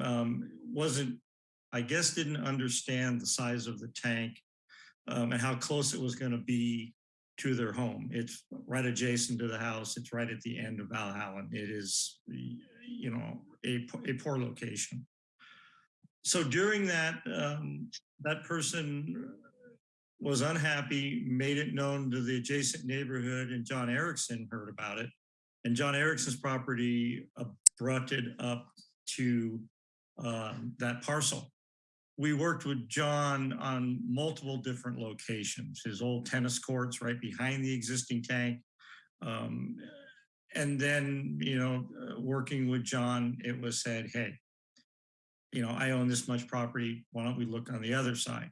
Um, wasn't, I guess, didn't understand the size of the tank um, and how close it was going to be to their home. It's right adjacent to the house. It's right at the end of Valhalla. It is, you know, a, a poor location. so during that, um, that person was unhappy, made it known to the adjacent neighborhood and John Erickson heard about it. And John Erickson's property it up to um, that parcel. We worked with John on multiple different locations, his old tennis courts right behind the existing tank. Um, and then, you know, working with John, it was said, hey, you know, I own this much property. Why don't we look on the other side?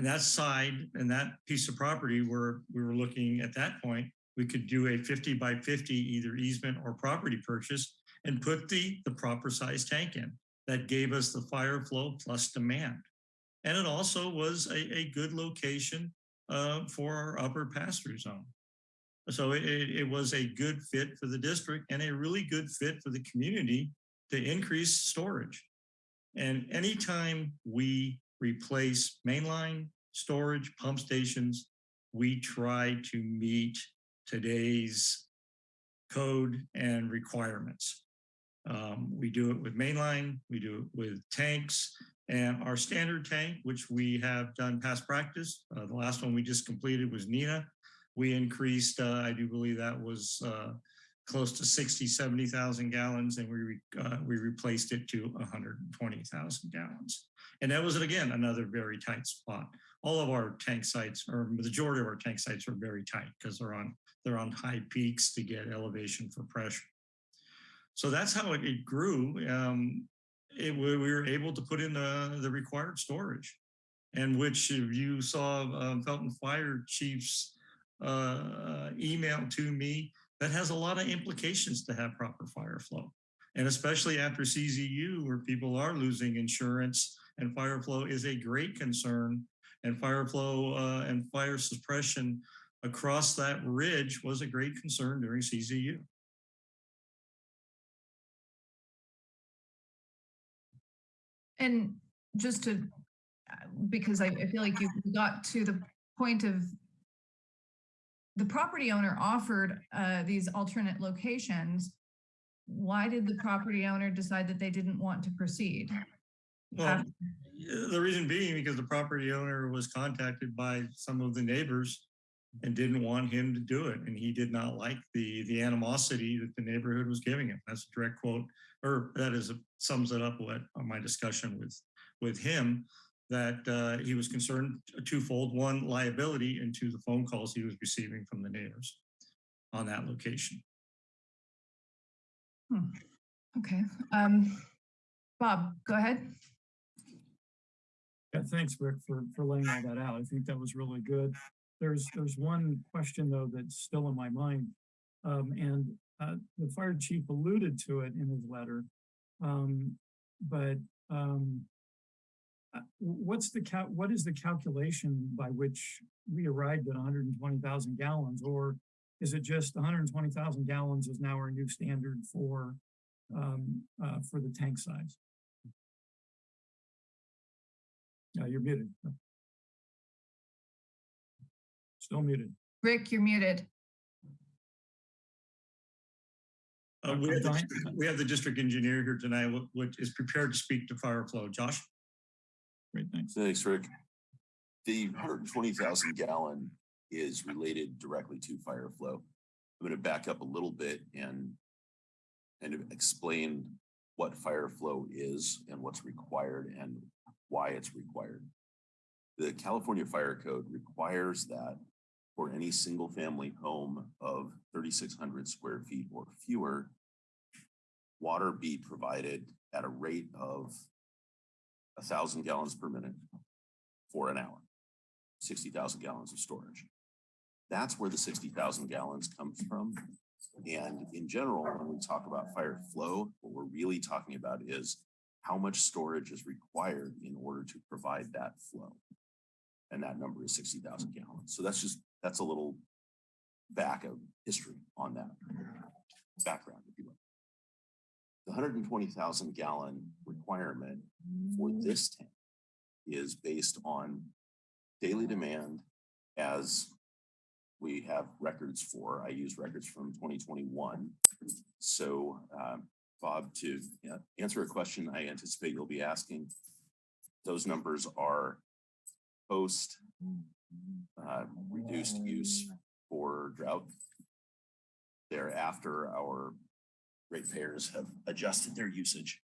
And that side and that piece of property where we were looking at that point, we could do a 50 by 50 either easement or property purchase and put the, the proper size tank in. That gave us the fire flow plus demand. And it also was a, a good location uh, for our upper pass-through zone. So it, it it was a good fit for the district and a really good fit for the community to increase storage. And anytime we replace mainline storage pump stations, we try to meet today's code and requirements. Um, we do it with mainline, we do it with tanks, and our standard tank, which we have done past practice. Uh, the last one we just completed was Nina. We increased, uh, I do believe that was uh, close to 60, 70,000 gallons, and we uh, we replaced it to 120,000 gallons. And that was, again, another very tight spot. All of our tank sites, or the majority of our tank sites are very tight because they're on they're on high peaks to get elevation for pressure. So that's how it, it grew. Um, it, we were able to put in the, the required storage, and which you saw um, Felton Fire Chief's uh, email to me, that has a lot of implications to have proper fire flow. And especially after CZU, where people are losing insurance and fire flow is a great concern. And fire flow uh, and fire suppression across that ridge was a great concern during CZU. And just to, uh, because I, feel like you got to the point of the property owner offered uh, these alternate locations. Why did the property owner decide that they didn't want to proceed? Well, the reason being because the property owner was contacted by some of the neighbors and didn't want him to do it. And he did not like the, the animosity that the neighborhood was giving him. That's a direct quote, or that is a, sums it up what on my discussion with, with him, that uh, he was concerned twofold, one liability and two, the phone calls he was receiving from the neighbors on that location. Hmm. Okay. Um, Bob, go ahead. Yeah, thanks, Rick, for, for laying all that out. I think that was really good. There's, there's one question though that's still in my mind. Um, and uh, the fire chief alluded to it in his letter. Um, but um, uh, what's the cal what is the calculation by which we arrived at 120,000 gallons or is it just 120,000 gallons is now our new standard for um, uh, for the tank size? Yeah, you're muted. Still muted. Rick, you're muted. Uh, we, have the, we have the district engineer here tonight, which is prepared to speak to fire flow. Josh? Great, thanks. Thanks, Rick. The 120,000 gallon is related directly to fire flow. I'm going to back up a little bit and and explain what fire flow is and what's required and why it's required. The California Fire Code requires that for any single family home of 3,600 square feet or fewer, water be provided at a rate of thousand gallons per minute for an hour, 60,000 gallons of storage. That's where the 60,000 gallons comes from. And in general, when we talk about fire flow, what we're really talking about is how much storage is required in order to provide that flow. And that number is 60,000 gallons. So that's just, that's a little back of history on that background, if you will. The 120,000 gallon requirement for this tank is based on daily demand as we have records for. I use records from 2021. So, um, Bob, to answer a question I anticipate you'll be asking, those numbers are post uh, reduced use for drought. Thereafter, our ratepayers have adjusted their usage.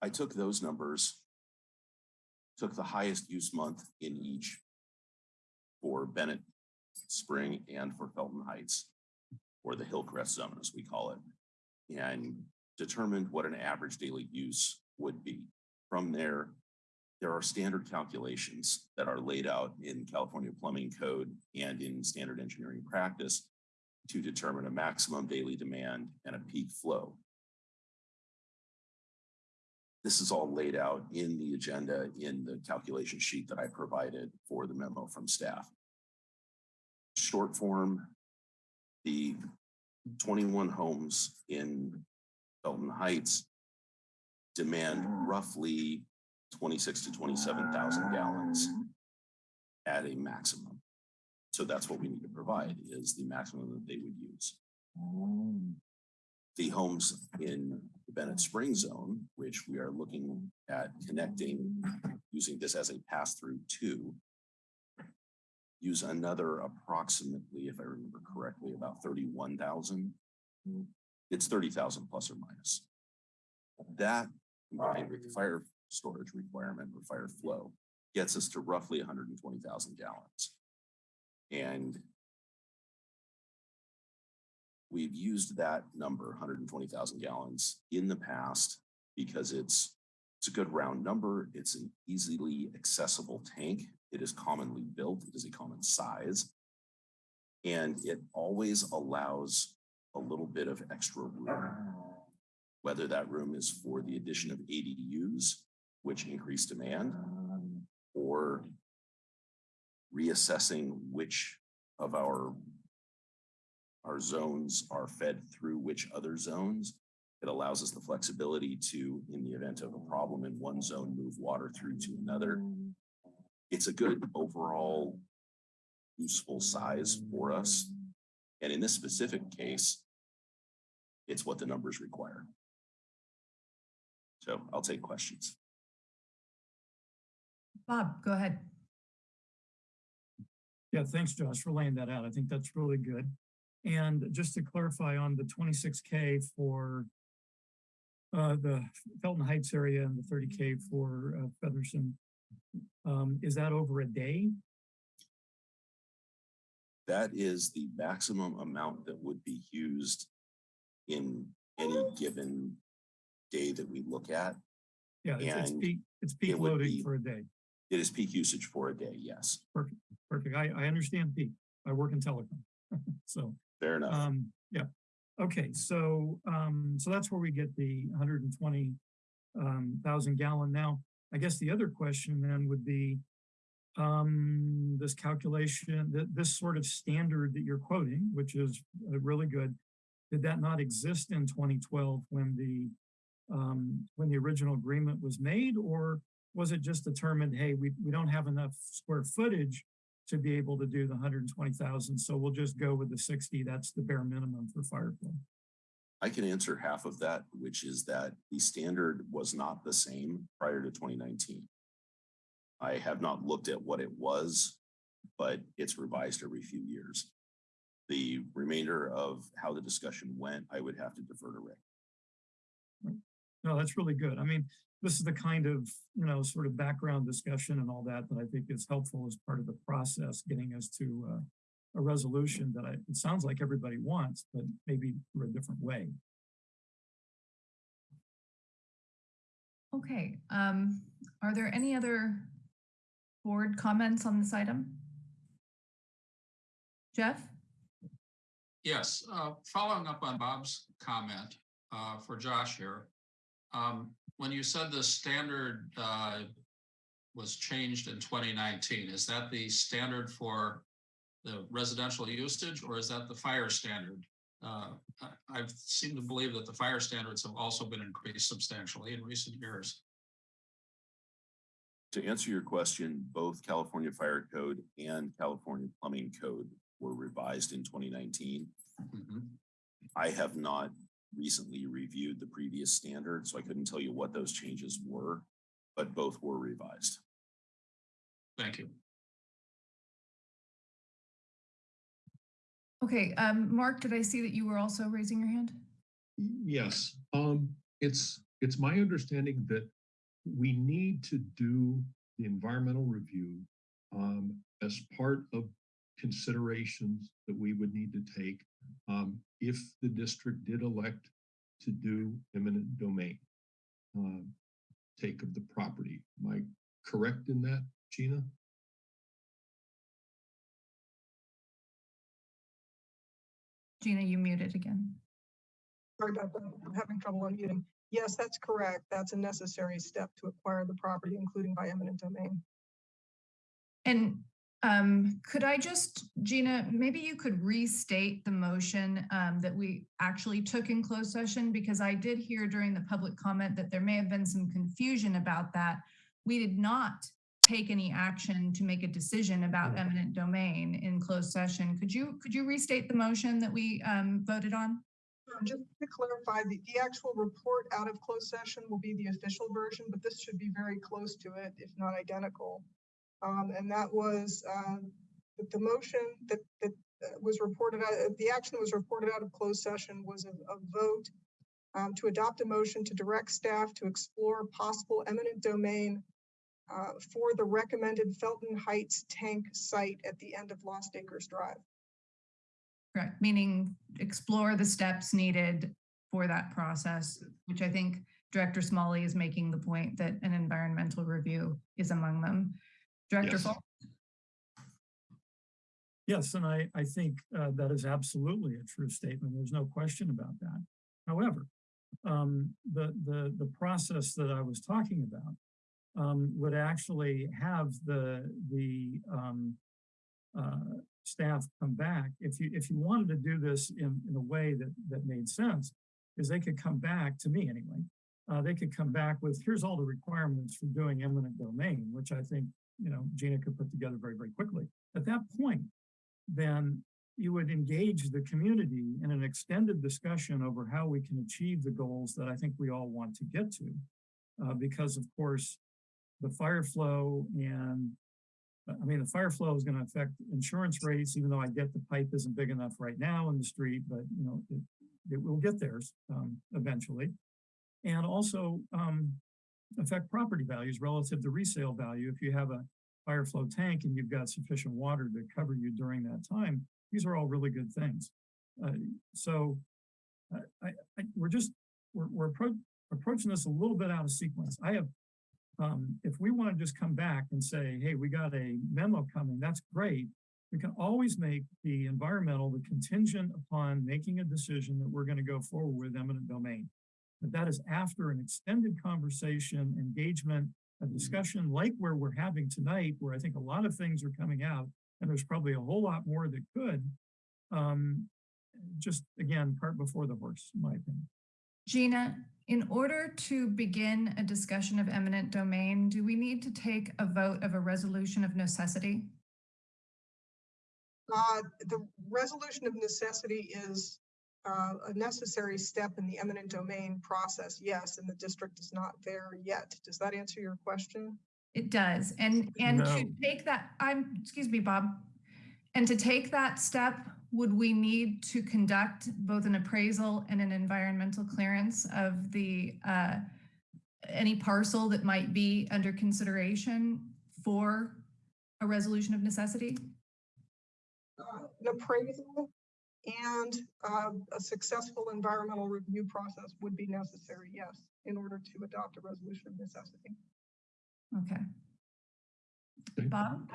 I took those numbers, took the highest use month in each for Bennett Spring and for Felton Heights, or the Hillcrest Zone, as we call it, and determined what an average daily use would be. From there, there are standard calculations that are laid out in California Plumbing Code and in standard engineering practice to determine a maximum daily demand and a peak flow. This is all laid out in the agenda in the calculation sheet that I provided for the memo from staff. Short form, the twenty-one homes in Felton Heights demand roughly twenty-six to twenty-seven thousand gallons at a maximum. So that's what we need to provide is the maximum that they would use. The homes in the Bennett Spring Zone, which we are looking at connecting, using this as a pass-through to use another approximately, if I remember correctly, about thirty-one thousand. Mm. It's thirty thousand plus or minus. That combined with the fire storage requirement or fire flow gets us to roughly hundred and twenty thousand gallons. And we've used that number, hundred and twenty thousand gallons in the past because it's it's a good round number. It's an easily accessible tank. It is commonly built. It is a common size. And it always allows a little bit of extra room. Whether that room is for the addition of ADUs, which increase demand, or reassessing which of our our zones are fed through which other zones. It allows us the flexibility to, in the event of a problem in one zone, move water through to another. It's a good overall useful size for us. And in this specific case, it's what the numbers require. So I'll take questions. Bob, go ahead. Yeah, thanks, Josh, for laying that out. I think that's really good. And just to clarify on the twenty-six K for uh, the Felton Heights area and the thirty K for uh, Featherston, um, is that over a day? That is the maximum amount that would be used in any given day that we look at. Yeah, it's- it's peak, it's peak it loading be- for a day. It is peak usage for a day, yes. Perfect, perfect. I, I understand peak. I work in telecom. So, Fair enough. um, yeah. Okay, so, um, so that's where we get the hundred and twenty um, gallon. Now, I guess the other question then would be, um, this calculation, that this sort of standard that you're quoting, which is uh, really good, did that not exist in twenty twelve when the, um, when the original agreement was made? Or was it just determined, hey, we, we don't have enough square footage to be able to do the hundred and twenty thousand, so we'll just go with the sixty, that's the bare minimum for fire flow. I can answer half of that, which is that the standard was not the same prior to twenty nineteen. I have not looked at what it was, but it's revised every few years. The remainder of how the discussion went, I would have to defer to Rick. No, that's really good. I mean, this is the kind of, you know, sort of background discussion and all that that I think is helpful as part of the process, getting us to uh, a resolution that I, it sounds like everybody wants, but maybe through a different way. Okay, um, are there any other board comments on this item? Jeff? Yes, uh, following up on Bob's comment, uh, for Josh here. Um, when you said the standard, uh, was changed in twenty nineteen, is that the standard for the residential usage or is that the fire standard? Uh, I, I've seemed to believe that the fire standards have also been increased substantially in recent years. To answer your question, both California Fire Code and California Plumbing Code were revised in twenty nineteen. Mhm. I have not recently reviewed the previous standard, so I couldn't tell you what those changes were. but both were revised. Thank you. Okay, um, Mark, did I see that you were also raising your hand? Yes, um, it's, it's my understanding that we need to do the environmental review um, as part of considerations that we would need to take um, if the district did elect to do eminent domain um, take of the property. Am I correct in that, Gina? Gina, you muted again. Sorry about that. I'm having trouble unmuting. Yes, that's correct. That's a necessary step to acquire the property, including by eminent domain. And um, could I just, Gina, maybe you could restate the motion um, that we actually took in closed session because I did hear during the public comment that there may have been some confusion about that. We did not take any action to make a decision about eminent domain in closed session. Could you could you restate the motion that we um, voted on? Um, Just to clarify, the, the actual report out of closed session will be the official version, but this should be very close to it, if not identical. Um, and that was, um, that the motion that, that uh, was reported out, uh, the action that was reported out of closed session was a, a vote um, to adopt a motion to direct staff to explore possible eminent domain uh, for the recommended Felton Heights tank site at the end of Lost Acres Drive. Correct, meaning explore the steps needed for that process, which I think Director Smalley is making the point that an environmental review is among them. Director Yes. Fall? Yes, and I, I think uh, that is absolutely a true statement. There's no question about that. However, um, the, the, the process that I was talking about um, would actually have the, the um, uh, staff come back. If you, if you wanted to do this in, in a way that, that made sense, is they could come back, to me anyway, uh, they could come back with, here's all the requirements for doing eminent domain, which I think, you know, Gina could put together very, very quickly. At that point, then you would engage the community in an extended discussion over how we can achieve the goals that I think we all want to get to. Uh, because of course, the fire flow and I mean, the fire flow is going to affect insurance rates, even though I get the pipe isn't big enough right now in the street, but you know, it, it will get there um, eventually. And also um, affect property values relative to resale value. If you have a fire flow tank and you've got sufficient water to cover you during that time, these are all really good things. Uh, so I, I, we're just, we're, we're appro approaching this a little bit out of sequence. I have um, if we want to just come back and say, hey, we got a memo coming, that's great. We can always make the environmental the contingent upon making a decision that we're going to go forward with eminent domain. But that is after an extended conversation, engagement, a discussion like where we're having tonight, where I think a lot of things are coming out, and there's probably a whole lot more that could. Um, just again, cart before the horse, in my opinion. Gina, in order to begin a discussion of eminent domain, do we need to take a vote of a resolution of necessity? Uh, the resolution of necessity is uh, a necessary step in the eminent domain process, yes, and the district is not there yet. Does that answer your question? It does. And and to take that, I'm, excuse me, Bob. And to take that step, would we need to conduct both an appraisal and an environmental clearance of the uh, any parcel that might be under consideration for a resolution of necessity? Uh, An appraisal and uh, a successful environmental review process would be necessary, yes, in order to adopt a resolution of necessity. Okay. Okay. Bob?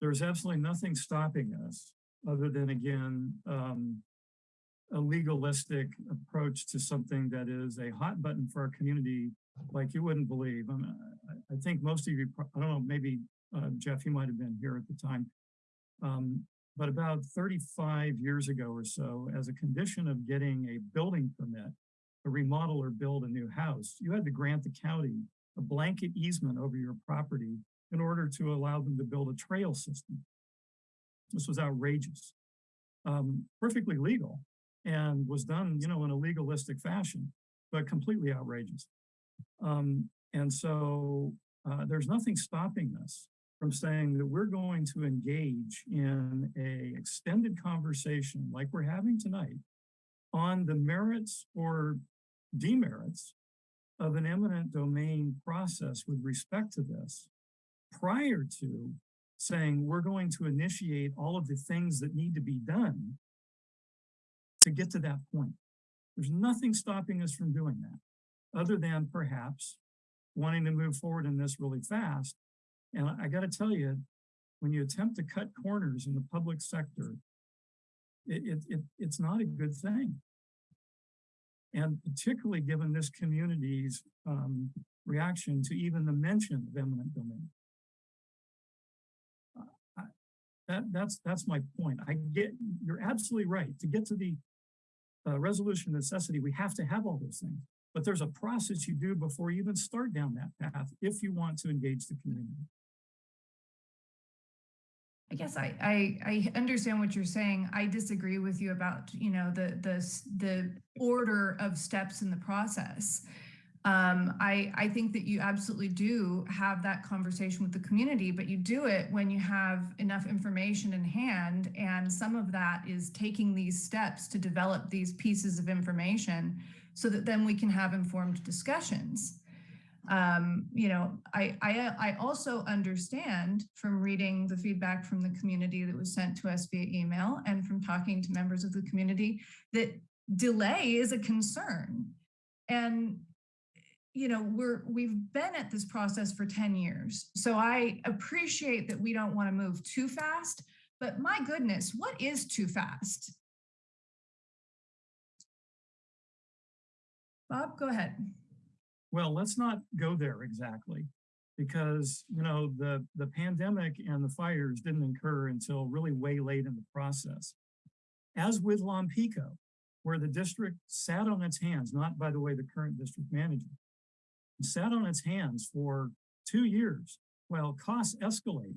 There's absolutely nothing stopping us other than again um, a legalistic approach to something that is a hot button for our community like you wouldn't believe. I, mean, I, think most of you, I don't know, maybe uh, Jeff, you might have been here at the time. Um, but about 35 years ago or so, as a condition of getting a building permit, to remodel or build a new house, you had to grant the county a blanket easement over your property in order to allow them to build a trail system. This was outrageous, um, perfectly legal and was done, you know, in a legalistic fashion, but completely outrageous. Um, and so uh, there's nothing stopping us from saying that we're going to engage in a extended conversation like we're having tonight on the merits or demerits of an eminent domain process with respect to this prior to saying we're going to initiate all of the things that need to be done to get to that point. There's nothing stopping us from doing that, other than perhaps wanting to move forward in this really fast. And I got to tell you, when you attempt to cut corners in the public sector, it, it, it, it's not a good thing. And particularly given this community's um, reaction to even the mention of eminent domain. Uh, I- That, that's, that's my point. I get, you're absolutely right. To get to the uh, resolution necessity, we have to have all those things. But there's a process you do before you even start down that path if you want to engage the community. I guess I, I, I understand what you're saying. I disagree with you about, you know, the, the, the order of steps in the process. Um, I, I think that you absolutely do have that conversation with the community, but you do it when you have enough information in hand. And some of that is taking these steps to develop these pieces of information so that then we can have informed discussions um, you know, I, I, I also understand from reading the feedback from the community that was sent to us via email and from talking to members of the community that delay is a concern. And, you know, we're, we've been at this process for 10 years. So I appreciate that we don't want to move too fast, but my goodness, what is too fast? Bob, go ahead. Well, let's not go there exactly because, you know, the, the pandemic and the fires didn't occur until really way late in the process. As with Lompico, where the district sat on its hands, not by the way, the current district manager, sat on its hands for two years while costs escalate.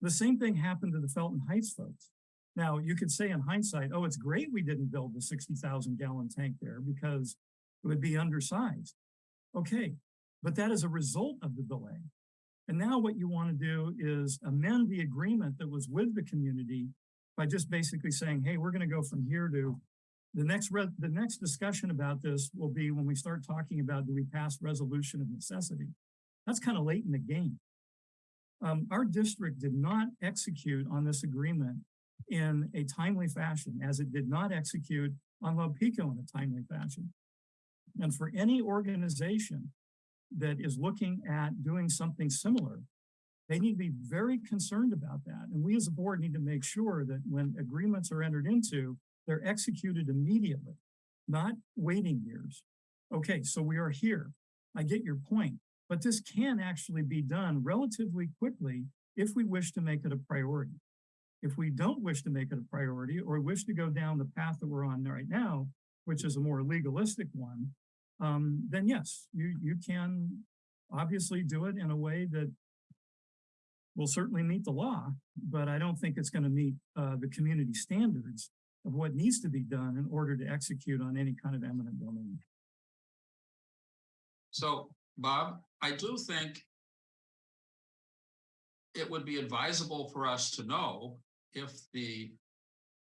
The same thing happened to the Felton Heights folks. Now, you could say in hindsight, oh, it's great we didn't build the 60,000 gallon tank there because it would be undersized. Okay, but that is a result of the delay. And now what you want to do is amend the agreement that was with the community by just basically saying, hey, we're going to go from here to the next the next discussion about this will be when we start talking about do we pass resolution of necessity. That's kind of late in the game. Um, our district did not execute on this agreement in a timely fashion, as it did not execute on Lompico in a timely fashion. And for any organization that is looking at doing something similar, they need to be very concerned about that. And we as a board need to make sure that when agreements are entered into, they're executed immediately, not waiting years. Okay, so we are here. I get your point, but this can actually be done relatively quickly if we wish to make it a priority. If we don't wish to make it a priority or wish to go down the path that we're on right now, which is a more legalistic one, um, then yes, you, you can obviously do it in a way that will certainly meet the law, but I don't think it's going to meet uh, the community standards of what needs to be done in order to execute on any kind of eminent domain. So, Bob, I do think it would be advisable for us to know if the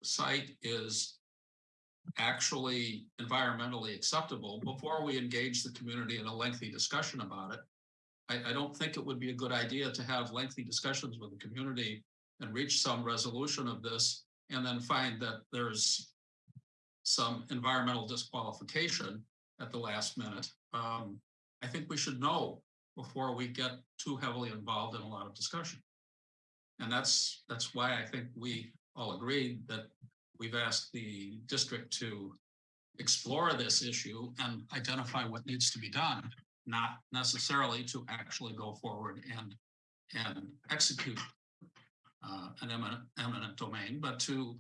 site is actually environmentally acceptable before we engage the community in a lengthy discussion about it. I, I don't think it would be a good idea to have lengthy discussions with the community and reach some resolution of this and then find that there's some environmental disqualification at the last minute. Um, I think we should know before we get too heavily involved in a lot of discussion. And that's, that's why I think we all agreed that we've asked the district to explore this issue and identify what needs to be done, not necessarily to actually go forward and, and execute uh, an eminent, eminent domain, but to,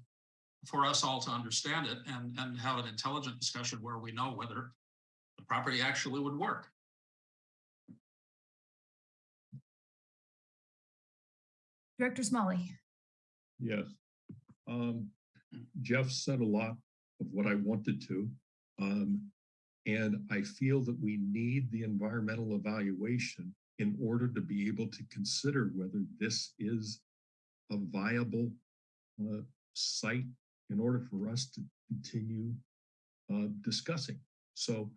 for us all to understand it and, and have an intelligent discussion where we know whether the property actually would work. Director Smalley. Yes. Um, Jeff said a lot of what I wanted to. Um, And I feel that we need the environmental evaluation in order to be able to consider whether this is a viable uh, site in order for us to continue uh, discussing. So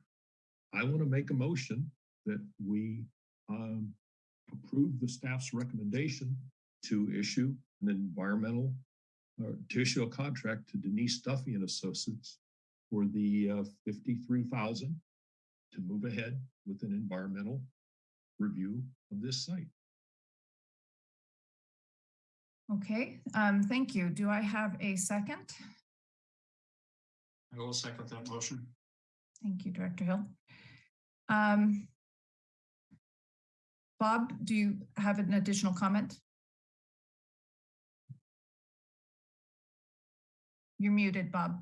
I want to make a motion that we um, approve the staff's recommendation to issue an environmental or to issue a contract to Denise Duffy and Associates for the uh, 53,000 to move ahead with an environmental review of this site. Okay, um, thank you. Do I have a second? I will second that motion. Thank you, Director Hill. Um, Bob, do you have an additional comment? You're muted, Bob.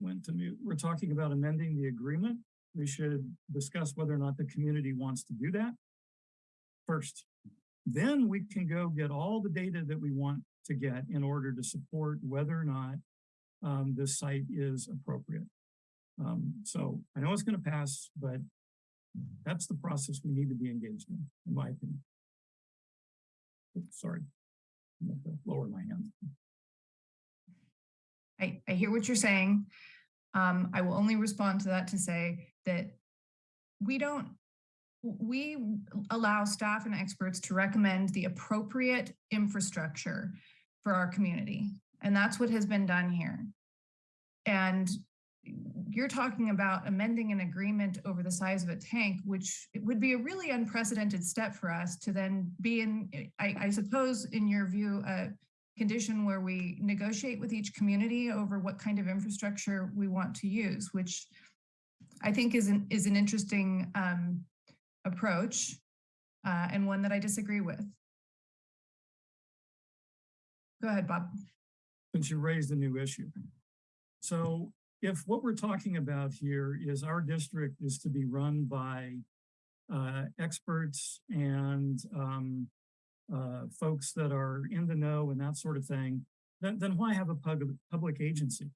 Went to mute. We're talking about amending the agreement. We should discuss whether or not the community wants to do that first. Then we can go get all the data that we want to get in order to support whether or not um, this site is appropriate. Um, so I know it's going to pass, but that's the process we need to be engaged in, in my opinion. Oops, Sorry, lower my hand. I, I hear what you're saying. Um, I will only respond to that to say that we don't, we allow staff and experts to recommend the appropriate infrastructure for our community. And that's what has been done here. And you're talking about amending an agreement over the size of a tank, which would be a really unprecedented step for us to then be in, I, I suppose, in your view, a condition where we negotiate with each community over what kind of infrastructure we want to use, which I think is an, is an interesting um, approach uh, and one that I disagree with. Go ahead, Bob. since you raised a new issue. So if what we're talking about here is our district is to be run by uh, experts and um, uh, folks that are in the know and that sort of thing, then, then why have a public, public agency?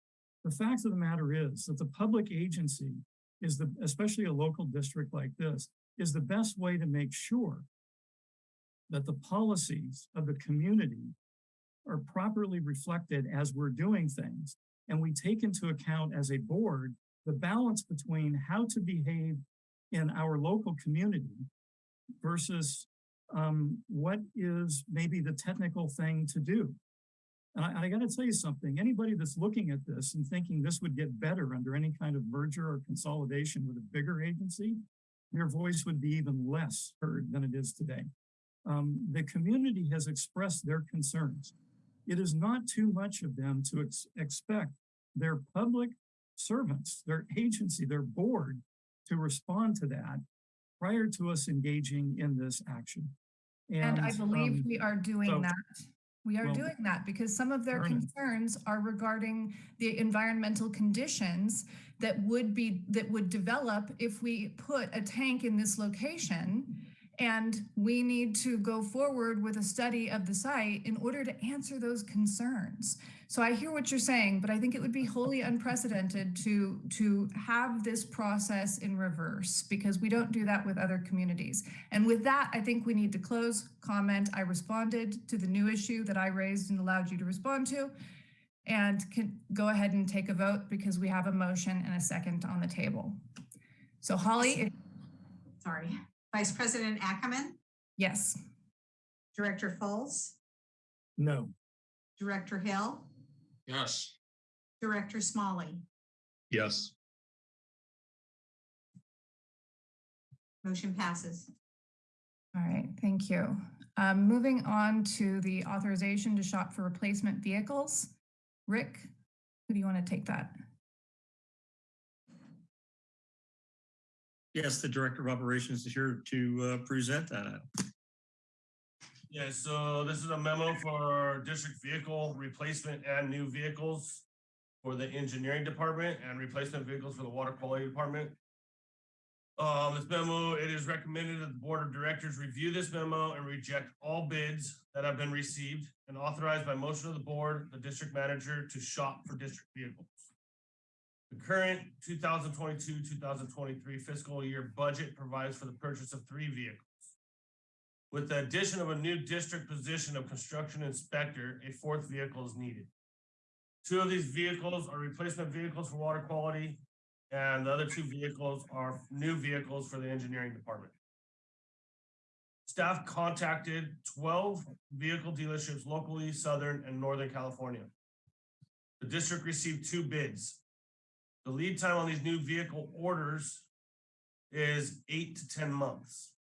The fact of the matter is that the public agency is the, especially a local district like this, is the best way to make sure that the policies of the community are properly reflected as we're doing things. And we take into account as a board, the balance between how to behave in our local community versus um, what is maybe the technical thing to do. And I, I gotta tell you something, anybody that's looking at this and thinking this would get better under any kind of merger or consolidation with a bigger agency, your voice would be even less heard than it is today. Um, the community has expressed their concerns it is not too much of them to ex expect their public servants, their agency, their board to respond to that prior to us engaging in this action. And I believe um, we are doing so- that. We are well, doing that because some of their concerns are regarding the environmental conditions that would be, that would develop if we put a tank in this location. And we need to go forward with a study of the site in order to answer those concerns. So I hear what you're saying, but I think it would be wholly unprecedented to, to have this process in reverse because we don't do that with other communities. And with that, I think we need to close comment. I responded to the new issue that I raised and allowed you to respond to. And can go ahead and take a vote because we have a motion and a second on the table. So Holly, Sorry. Vice President Ackerman, yes. Director Fultz, No, Director Hill, Yes, Director Smalley. Yes. Motion passes. All right, thank you. Um, moving on to the authorization to shop for replacement vehicles. Rick, who do you want to take that? Yes, the Director of Operations is here to uh, present that. Yeah, so this is a memo for district vehicle replacement and new vehicles for the engineering department and replacement vehicles for the water quality department. Um, this memo, it is recommended that the board of directors review this memo and reject all bids that have been received and authorized by motion of the board, the district manager to shop for district vehicles. The current two thousand twenty-two, two thousand twenty-three fiscal year budget provides for the purchase of three vehicles. With the addition of a new district position of construction inspector, a fourth vehicle is needed. Two of these vehicles are replacement vehicles for water quality, and the other two vehicles are new vehicles for the engineering department. Staff contacted twelve vehicle dealerships locally, Southern and Northern California. The district received two bids. The lead time on these new vehicle orders is eight to ten months.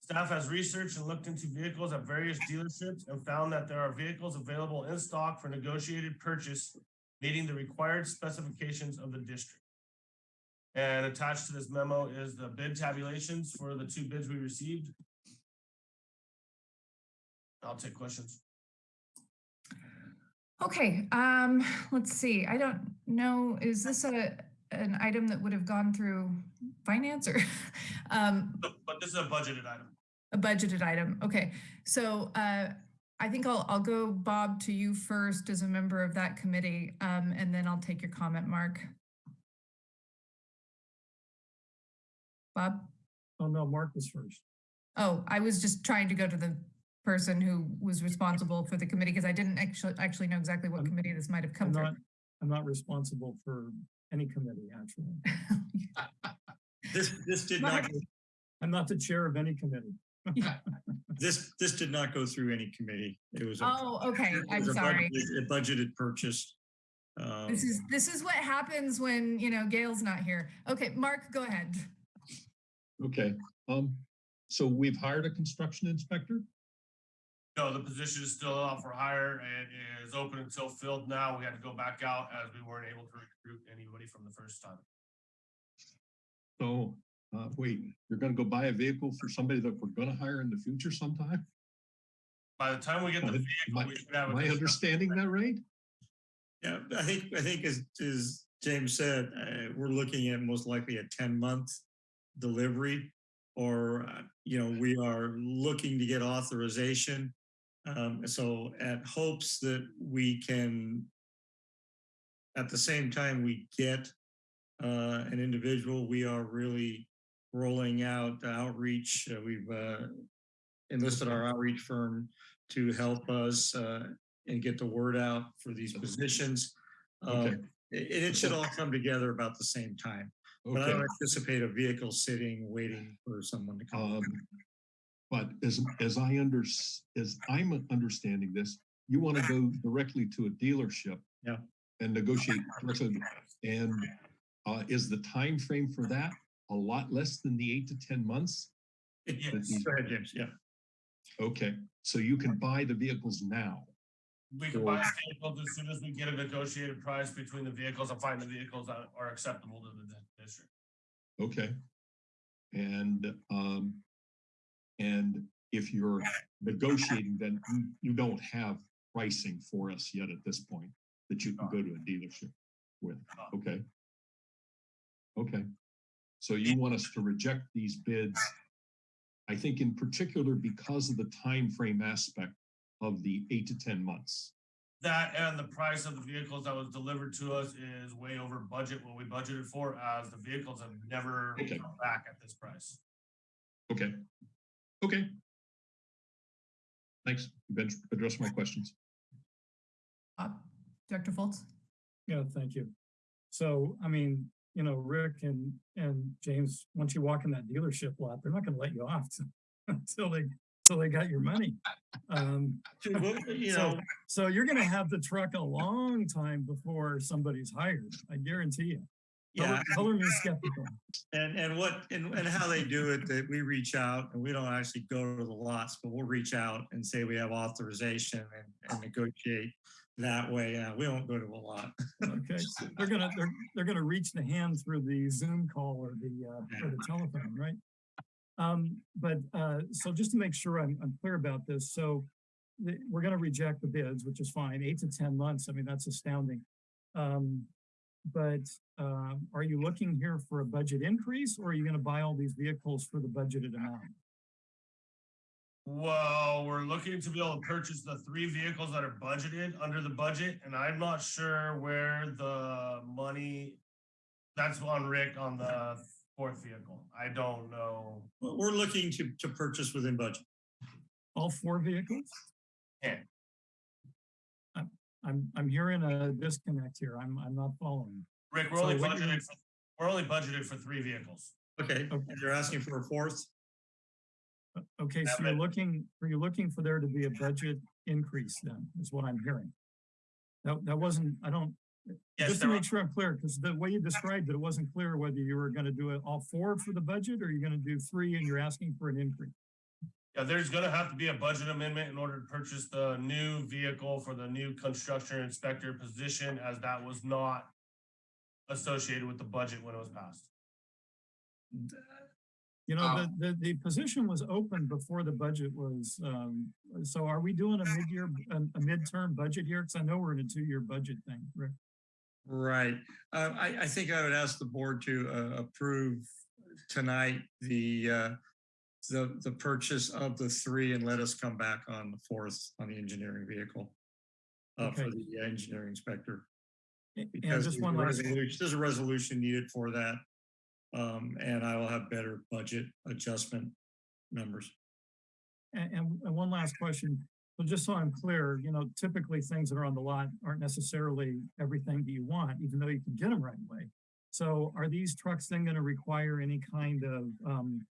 Staff has researched and looked into vehicles at various dealerships and found that there are vehicles available in stock for negotiated purchase meeting the required specifications of the district. And attached to this memo is the bid tabulations for the two bids we received. I'll take questions. Okay, um, let's see. I don't know, is this a, an item that would have gone through finance or um, But but this is a budgeted item. a budgeted item? Okay, so uh, I think I'll, I'll go, Bob, to you first as a member of that committee, um, and then I'll take your comment, Mark. Bob? Oh, no, Mark was first. Oh, I was just trying to go to the person who was responsible for the committee because I didn't actually, actually know exactly what I'm- committee this might have come I'm through. not, I'm not responsible for any committee, actually. This, this did Mark. not, go- I'm not the chair of any committee. this, this did not go through any committee. It was. a- Oh, okay, it I'm a sorry. budgeted- A budgeted purchase. Um, This is, this is what happens when, you know, Gail's not here. Okay, Mark, go ahead. Okay, um, so we've hired a construction inspector? No, the position is still up for hire and is open until filled now. We had to go back out as we weren't able to recruit anybody from the first time. So, uh, wait, you're gonna go buy a vehicle for somebody that we're gonna hire in the future sometime? By the time we get the Am vehicle, I- we should have. a Am I understanding that right? Yeah, I think, I think as, as James said, uh, we're looking at most likely a ten month delivery. Or, uh, you know, we are looking to get authorization. Um, so at hopes that we can. At the same time, we get uh, an individual, we are really rolling out the outreach. Uh, We've uh, enlisted our outreach firm to help us uh, and get the word out for these positions. Okay. Um, And it should all come together about the same time. But I don't anticipate a vehicle sitting, waiting for someone to come. um, but as, as I under, as I'm understanding this, you want to go directly to a dealership. Yeah. And negotiate directly, and, uh, is the time frame for that a lot less than the eight to ten months? Yes. Go ahead, James, yeah. Okay, so you can buy the vehicles now. We can buy vehicles as soon as we get a negotiated price between the vehicles and find the vehicles that are acceptable to the district. Okay. And, um, and if you're negotiating, then you, you don't have pricing for us yet at this point that you can go to a dealership with, okay? Okay, so you want us to reject these bids? I think in particular because of the time frame aspect of the eight to ten months. That and the price of the vehicles that was delivered to us is way over budget, what we budgeted for, as the vehicles have never Okay. come back at this price. Okay, okay. Thanks, you've addressed my questions. Bob? Director Fultz? Yeah, thank you. So, I mean, you know, Rick and, and James, once you walk in that dealership lot, they're not gonna let you off until they, until they got your money. Um, Well, You So- know, so you're gonna have the truck a long time before somebody's hired, I guarantee you. Yeah, Color me skeptical. and, and what, and, and how they do it, that we reach out and we don't actually go to the lots, but we'll reach out and say we have authorization and, and negotiate that way. Uh, we don't go to a lot. Okay, so they're gonna, they're, they're gonna reach the hand through the Zoom call or the, uh, or the telephone, right? Um, but, uh, so just to make sure I'm, I'm clear about this, so the, we're gonna reject the bids, which is fine, eight to ten months, I mean, that's astounding. Um, but, um, are you looking here for a budget increase or are you gonna buy all these vehicles for the budgeted amount? Well, we're looking to be able to purchase the three vehicles that are budgeted under the budget, and I'm not sure where the money. That's on Rick on the fourth vehicle. I don't know. Well, We're looking to, to purchase within budget. All four vehicles? Yeah. I'm, I'm, I'm hearing a disconnect here. I'm, I'm not following. Rick, we're So only what budgeted, for we're only budgeted for three vehicles. Okay, and you're asking for a fourth? Okay, so you're looking, are you looking for there to be a budget increase then, is what I'm hearing? That, that wasn't, I don't, Yes, just to there make sure I'm clear, because the way you described it, it wasn't clear whether you were gonna do it all four for the budget, or you're gonna do three and you're asking for an increase. Yeah, there's gonna have to be a budget amendment in order to purchase the new vehicle for the new construction inspector position as that was not associated with the budget when it was passed. You know, the, the, the position was open before the budget was, um, so are we doing a mid-year, a, a midterm budget here? Because I know we're in a two-year budget thing, Rick. Right. Uh, I, I think I would ask the board to uh, approve tonight the, uh, the, the purchase of the three and let us come back on the fourth on the engineering vehicle. Uh, for the engineering inspector. And Because just there's one a last, resolution- there's a resolution needed for that. Um, and I will have better budget adjustment numbers. and, and and one last question. So just so I'm clear, you know, typically things that are on the lot aren't necessarily everything that you want, even though you can get them right away. So are these trucks then going to require any kind of, um,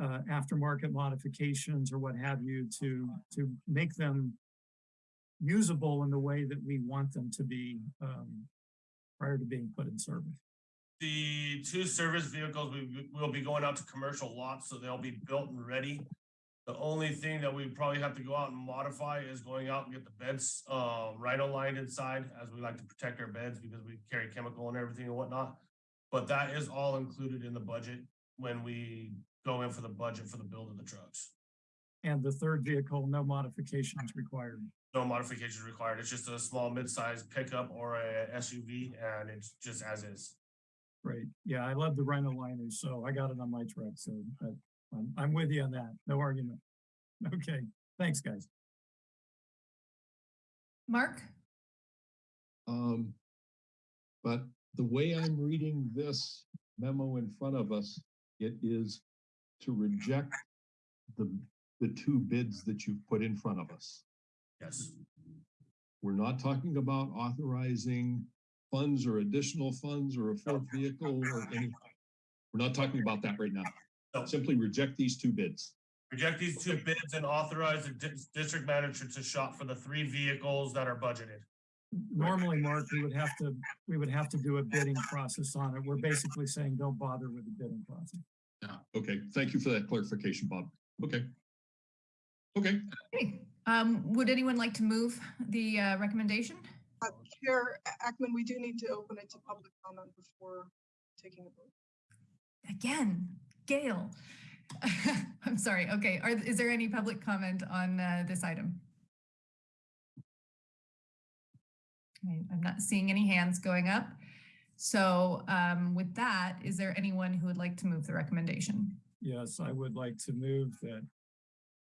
uh, aftermarket modifications or what have you to, to make them usable in the way that we want them to be, um, prior to being put in service? The two service vehicles, we will be going out to commercial lots, so they'll be built and ready. The only thing that we probably have to go out and modify is going out and get the beds, uh, lined inside, as we like to protect our beds because we carry chemical and everything and whatnot. But that is all included in the budget when we go in for the budget for the build of the trucks. And the third vehicle, no modifications required. No modifications required. It's just a small mid-sized pickup or a SUV and it's just as is. Great. Yeah, I love the Rhino liners, so I got it on my truck, so that- I'm, I'm with you on that. No argument. Okay, thanks, guys. Mark? Um, but the way I'm reading this memo in front of us, it is to reject the, the two bids that you've put in front of us. Yes. We're not talking about authorizing funds or additional funds or a fourth vehicle or any. We're not talking about that right now. Simply reject these two bids. Reject these two bids and authorize the dis- district manager to shop for the three vehicles that are budgeted. Normally, Mark, we would have to, we would have to do a bidding process on it. We're basically saying don't bother with the bidding process. Okay, thank you for that clarification, Bob. Okay. Okay, Okay. Um, would anyone like to move the uh, recommendation? Uh, Chair Ackman, we do need to open it to public comment before taking a vote. Again, Gail. I'm sorry. Okay. Are, is there any public comment on uh, this item? I'm not seeing any hands going up. So um, with that, is there anyone who would like to move the recommendation? Yes, I would like to move that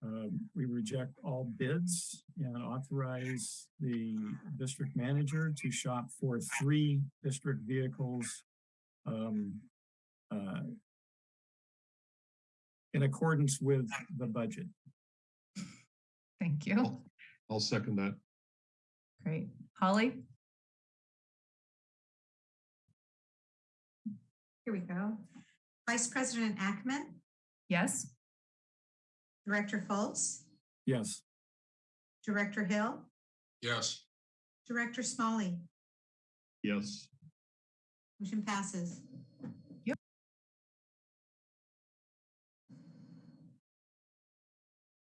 um, we reject all bids and authorize the district manager to shop for three district vehicles um, uh, in accordance with the budget. Thank you. I'll second that. Great. Holly? Here we go. Vice President Ackman, Yes? Director Fultz, Yes, Director Hill, Yes, Director Smalley, Yes. motion passes. Yep.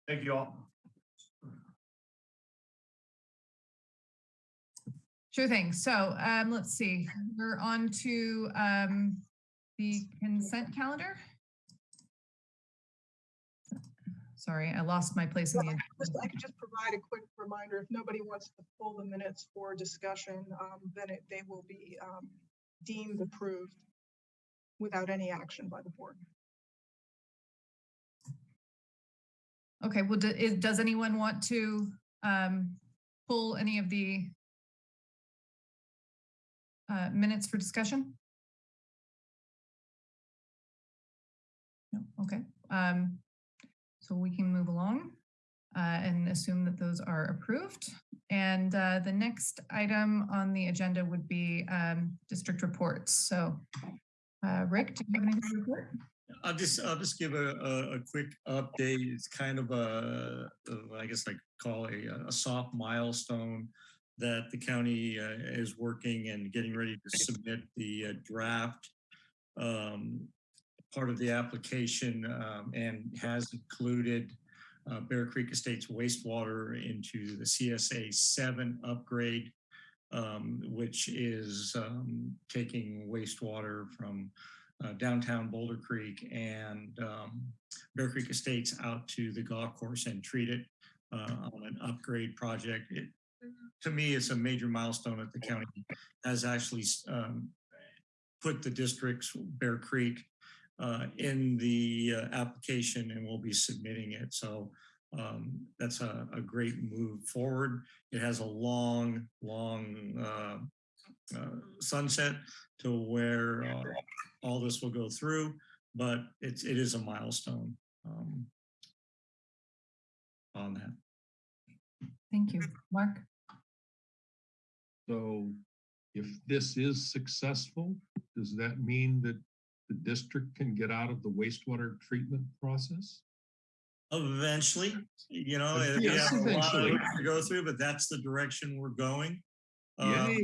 Thank you all. Sure thing. So um, let's see, we're on to um, the consent calendar. Sorry, I lost my place in the. Just, I could just provide a quick reminder, if nobody wants to pull the minutes for discussion, um, then it, they will be, um, deemed approved without any action by the board. Okay, well, do- is- does anyone want to um, pull any of the uh, minutes for discussion? Okay. Um, So we can move along uh, and assume that those are approved. And uh, the next item on the agenda would be um, district reports. So uh, Rick, do you have anything to report? I'll just, I'll just give a, a, a quick update. It's kind of a, a- I guess I call a, a soft milestone that the county uh, is working and getting ready to submit the uh, draft um, part of the application um, and has included uh, Bear Creek Estates wastewater into the CSA seven upgrade, um, which is um, taking wastewater from uh, downtown Boulder Creek and um, Bear Creek Estates out to the golf course and treat it uh, on an upgrade project. It, to me, it's a major milestone that the county has actually um, put the districts, Bear Creek, uh, in the uh, application and we'll be submitting it. So um, that's a, a great move forward. It has a long, long uh, uh, sunset to where uh, all this will go through, but it's, it is a milestone um, on that. Thank you. Mark? So if this is successful, does that mean that the district can get out of the wastewater treatment process? Eventually, you know, Uh, we yes, have a lot of to go through, but that's the direction we're going. Um,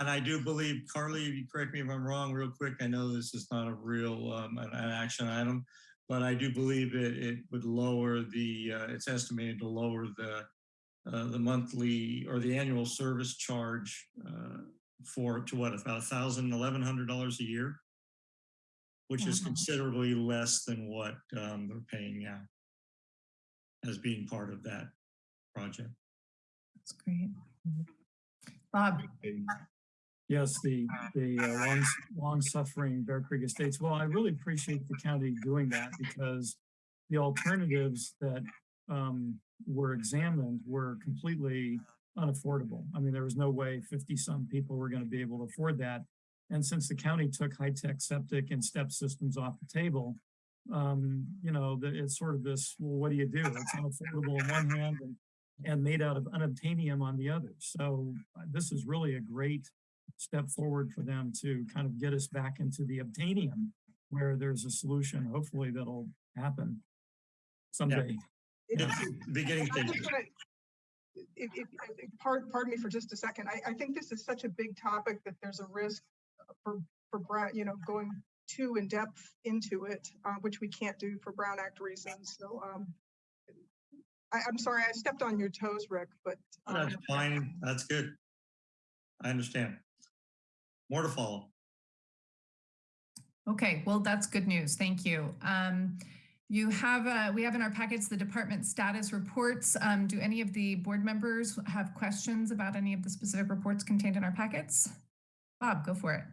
And I do believe, Carly, you correct me if I'm wrong, real quick. I know this is not a real um, an, an action item, but I do believe it it would lower the. Uh, it's estimated to lower the uh, the monthly or the annual service charge uh, for to what about a thousand, eleven hundred dollars a year, which is considerably less than what um, they're paying now as being part of that project. That's great. Bob? Yes, the, the uh, long, long suffering Bear Creek Estates. Well, I really appreciate the county doing that because the alternatives that um, were examined were completely unaffordable. I mean, there was no way 50 some people were going to be able to afford that. And since the county took high-tech septic and step systems off the table, um, you know, the, it's sort of this, well, what do you do? It's unaffordable on one hand and, and made out of unobtainium on the other. So uh, this is really a great step forward for them to kind of get us back into the obtainium where there's a solution, hopefully that'll happen someday. It- Beginning I'm just stages. gonna- If, if, if- pardon, pardon me for just a second. I, I think this is such a big topic that there's a risk for, for Brown, you know, going too in depth into it, uh, which we can't do for Brown Act reasons. So, um, I, I'm sorry, I stepped on your toes, Rick, but. um, That's fine. That's good. I understand. More to follow. Okay, well, that's good news. Thank you. Um, you have, uh, we have in our packets the department status reports. Um, do any of the board members have questions about any of the specific reports contained in our packets? Bob, go for it.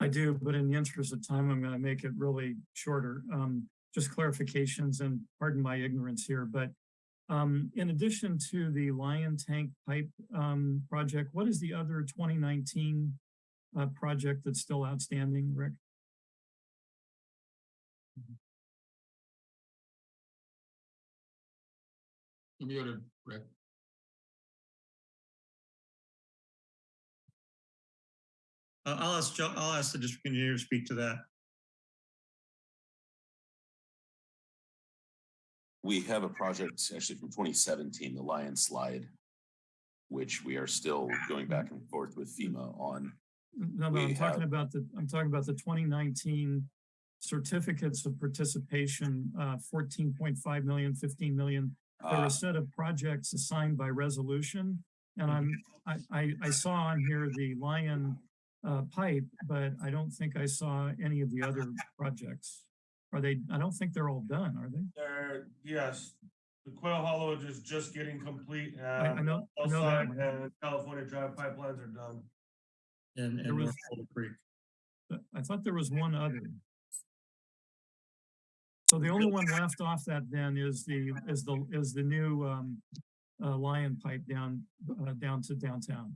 I do, but in the interest of time, I'm going to make it really shorter. Um, just clarifications and pardon my ignorance here, but um, in addition to the Lyon Tank Pipe um, project, what is the other 2019 uh, project that's still outstanding, Rick? You're muted, Rick. Uh, I'll ask, I'll ask the district engineer to speak to that. We have a project actually from twenty seventeen, the Lyon Slide, which we are still going back and forth with FEMA on. No, no, We I'm talking have- about the, I'm talking about the 2019 certificates of participation, uh, 14.5 million, 15 million. There were Uh, a set of projects assigned by resolution. And I'm, I, I, I saw on here the Lyon uh, pipe, but I don't think I saw any of the other projects. Are they, I don't think they're all done, are they? There, yes, the Quail Hollow is just getting complete I and know- I know that and California Drive pipelines are done. And, There and was- North Boulder Creek. I thought there was one other. So the only one left off that then is the, is the, is the new um, uh, Lyon Pipe down, uh, down to downtown.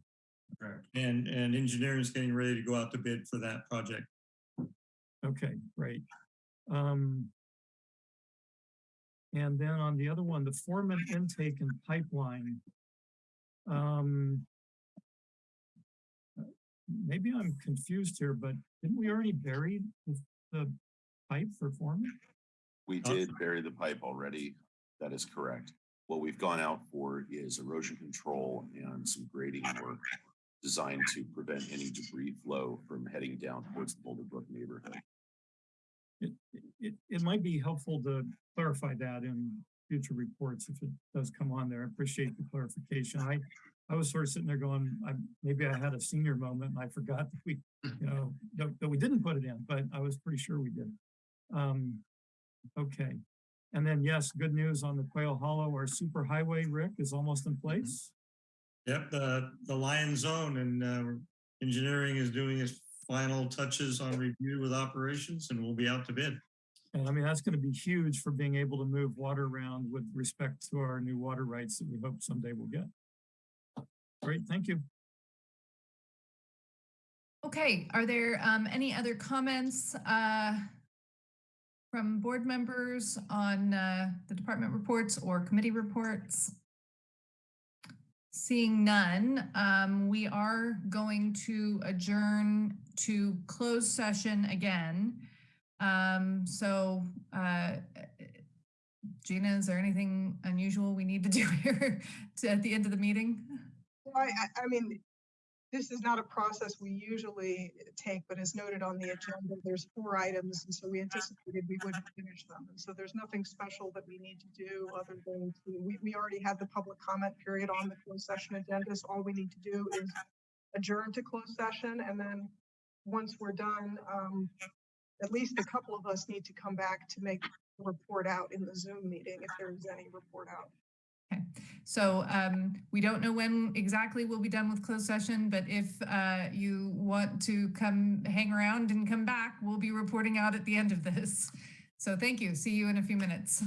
Correct. And, and engineering is getting ready to go out to bid for that project. Okay, great. Um, and then on the other one, the foreman intake and pipeline. Um, maybe I'm confused here, but didn't we already bury the, the pipe for foreman? We did bury the pipe already. That is correct. What we've gone out for is erosion control and some grading work designed to prevent any debris flow from heading down towards the Boulder Brook neighborhood. It, it, it might be helpful to clarify that in future reports if it does come on there. I appreciate the clarification. I, I was sort of sitting there going, I, maybe I had a senior moment and I forgot that we, you know, that, that we didn't put it in, but I was pretty sure we did. Um, okay. And then, yes, good news on the Quail Hollow, our super highway, Rick, is almost in place. Yep, the, the Lyon Zone and, uh, engineering is doing its final touches on review with operations and we'll be out to bid. And I mean, that's going to be huge for being able to move water around with respect to our new water rights that we hope someday we'll get. Great, thank you. Okay, are there um, any other comments uh, from board members on uh, the department reports or committee reports? Seeing none, um, we are going to adjourn to closed session again. Um, so, uh, Gina, is there anything unusual we need to do here to, at the end of the meeting? I, I mean, this is not a process we usually take, but as noted on the agenda, there's four items, and so we anticipated we wouldn't finish them. And so there's nothing special that we need to do other than to, we, we already had the public comment period on the closed session agenda, so all we need to do is adjourn to closed session, and then once we're done, um, at least a couple of us need to come back to make a report out in the Zoom meeting, if there is any report out. Okay, so um, we don't know when exactly we'll be done with closed session, but if uh, you want to come hang around and come back, we'll be reporting out at the end of this. So thank you. See you in a few minutes.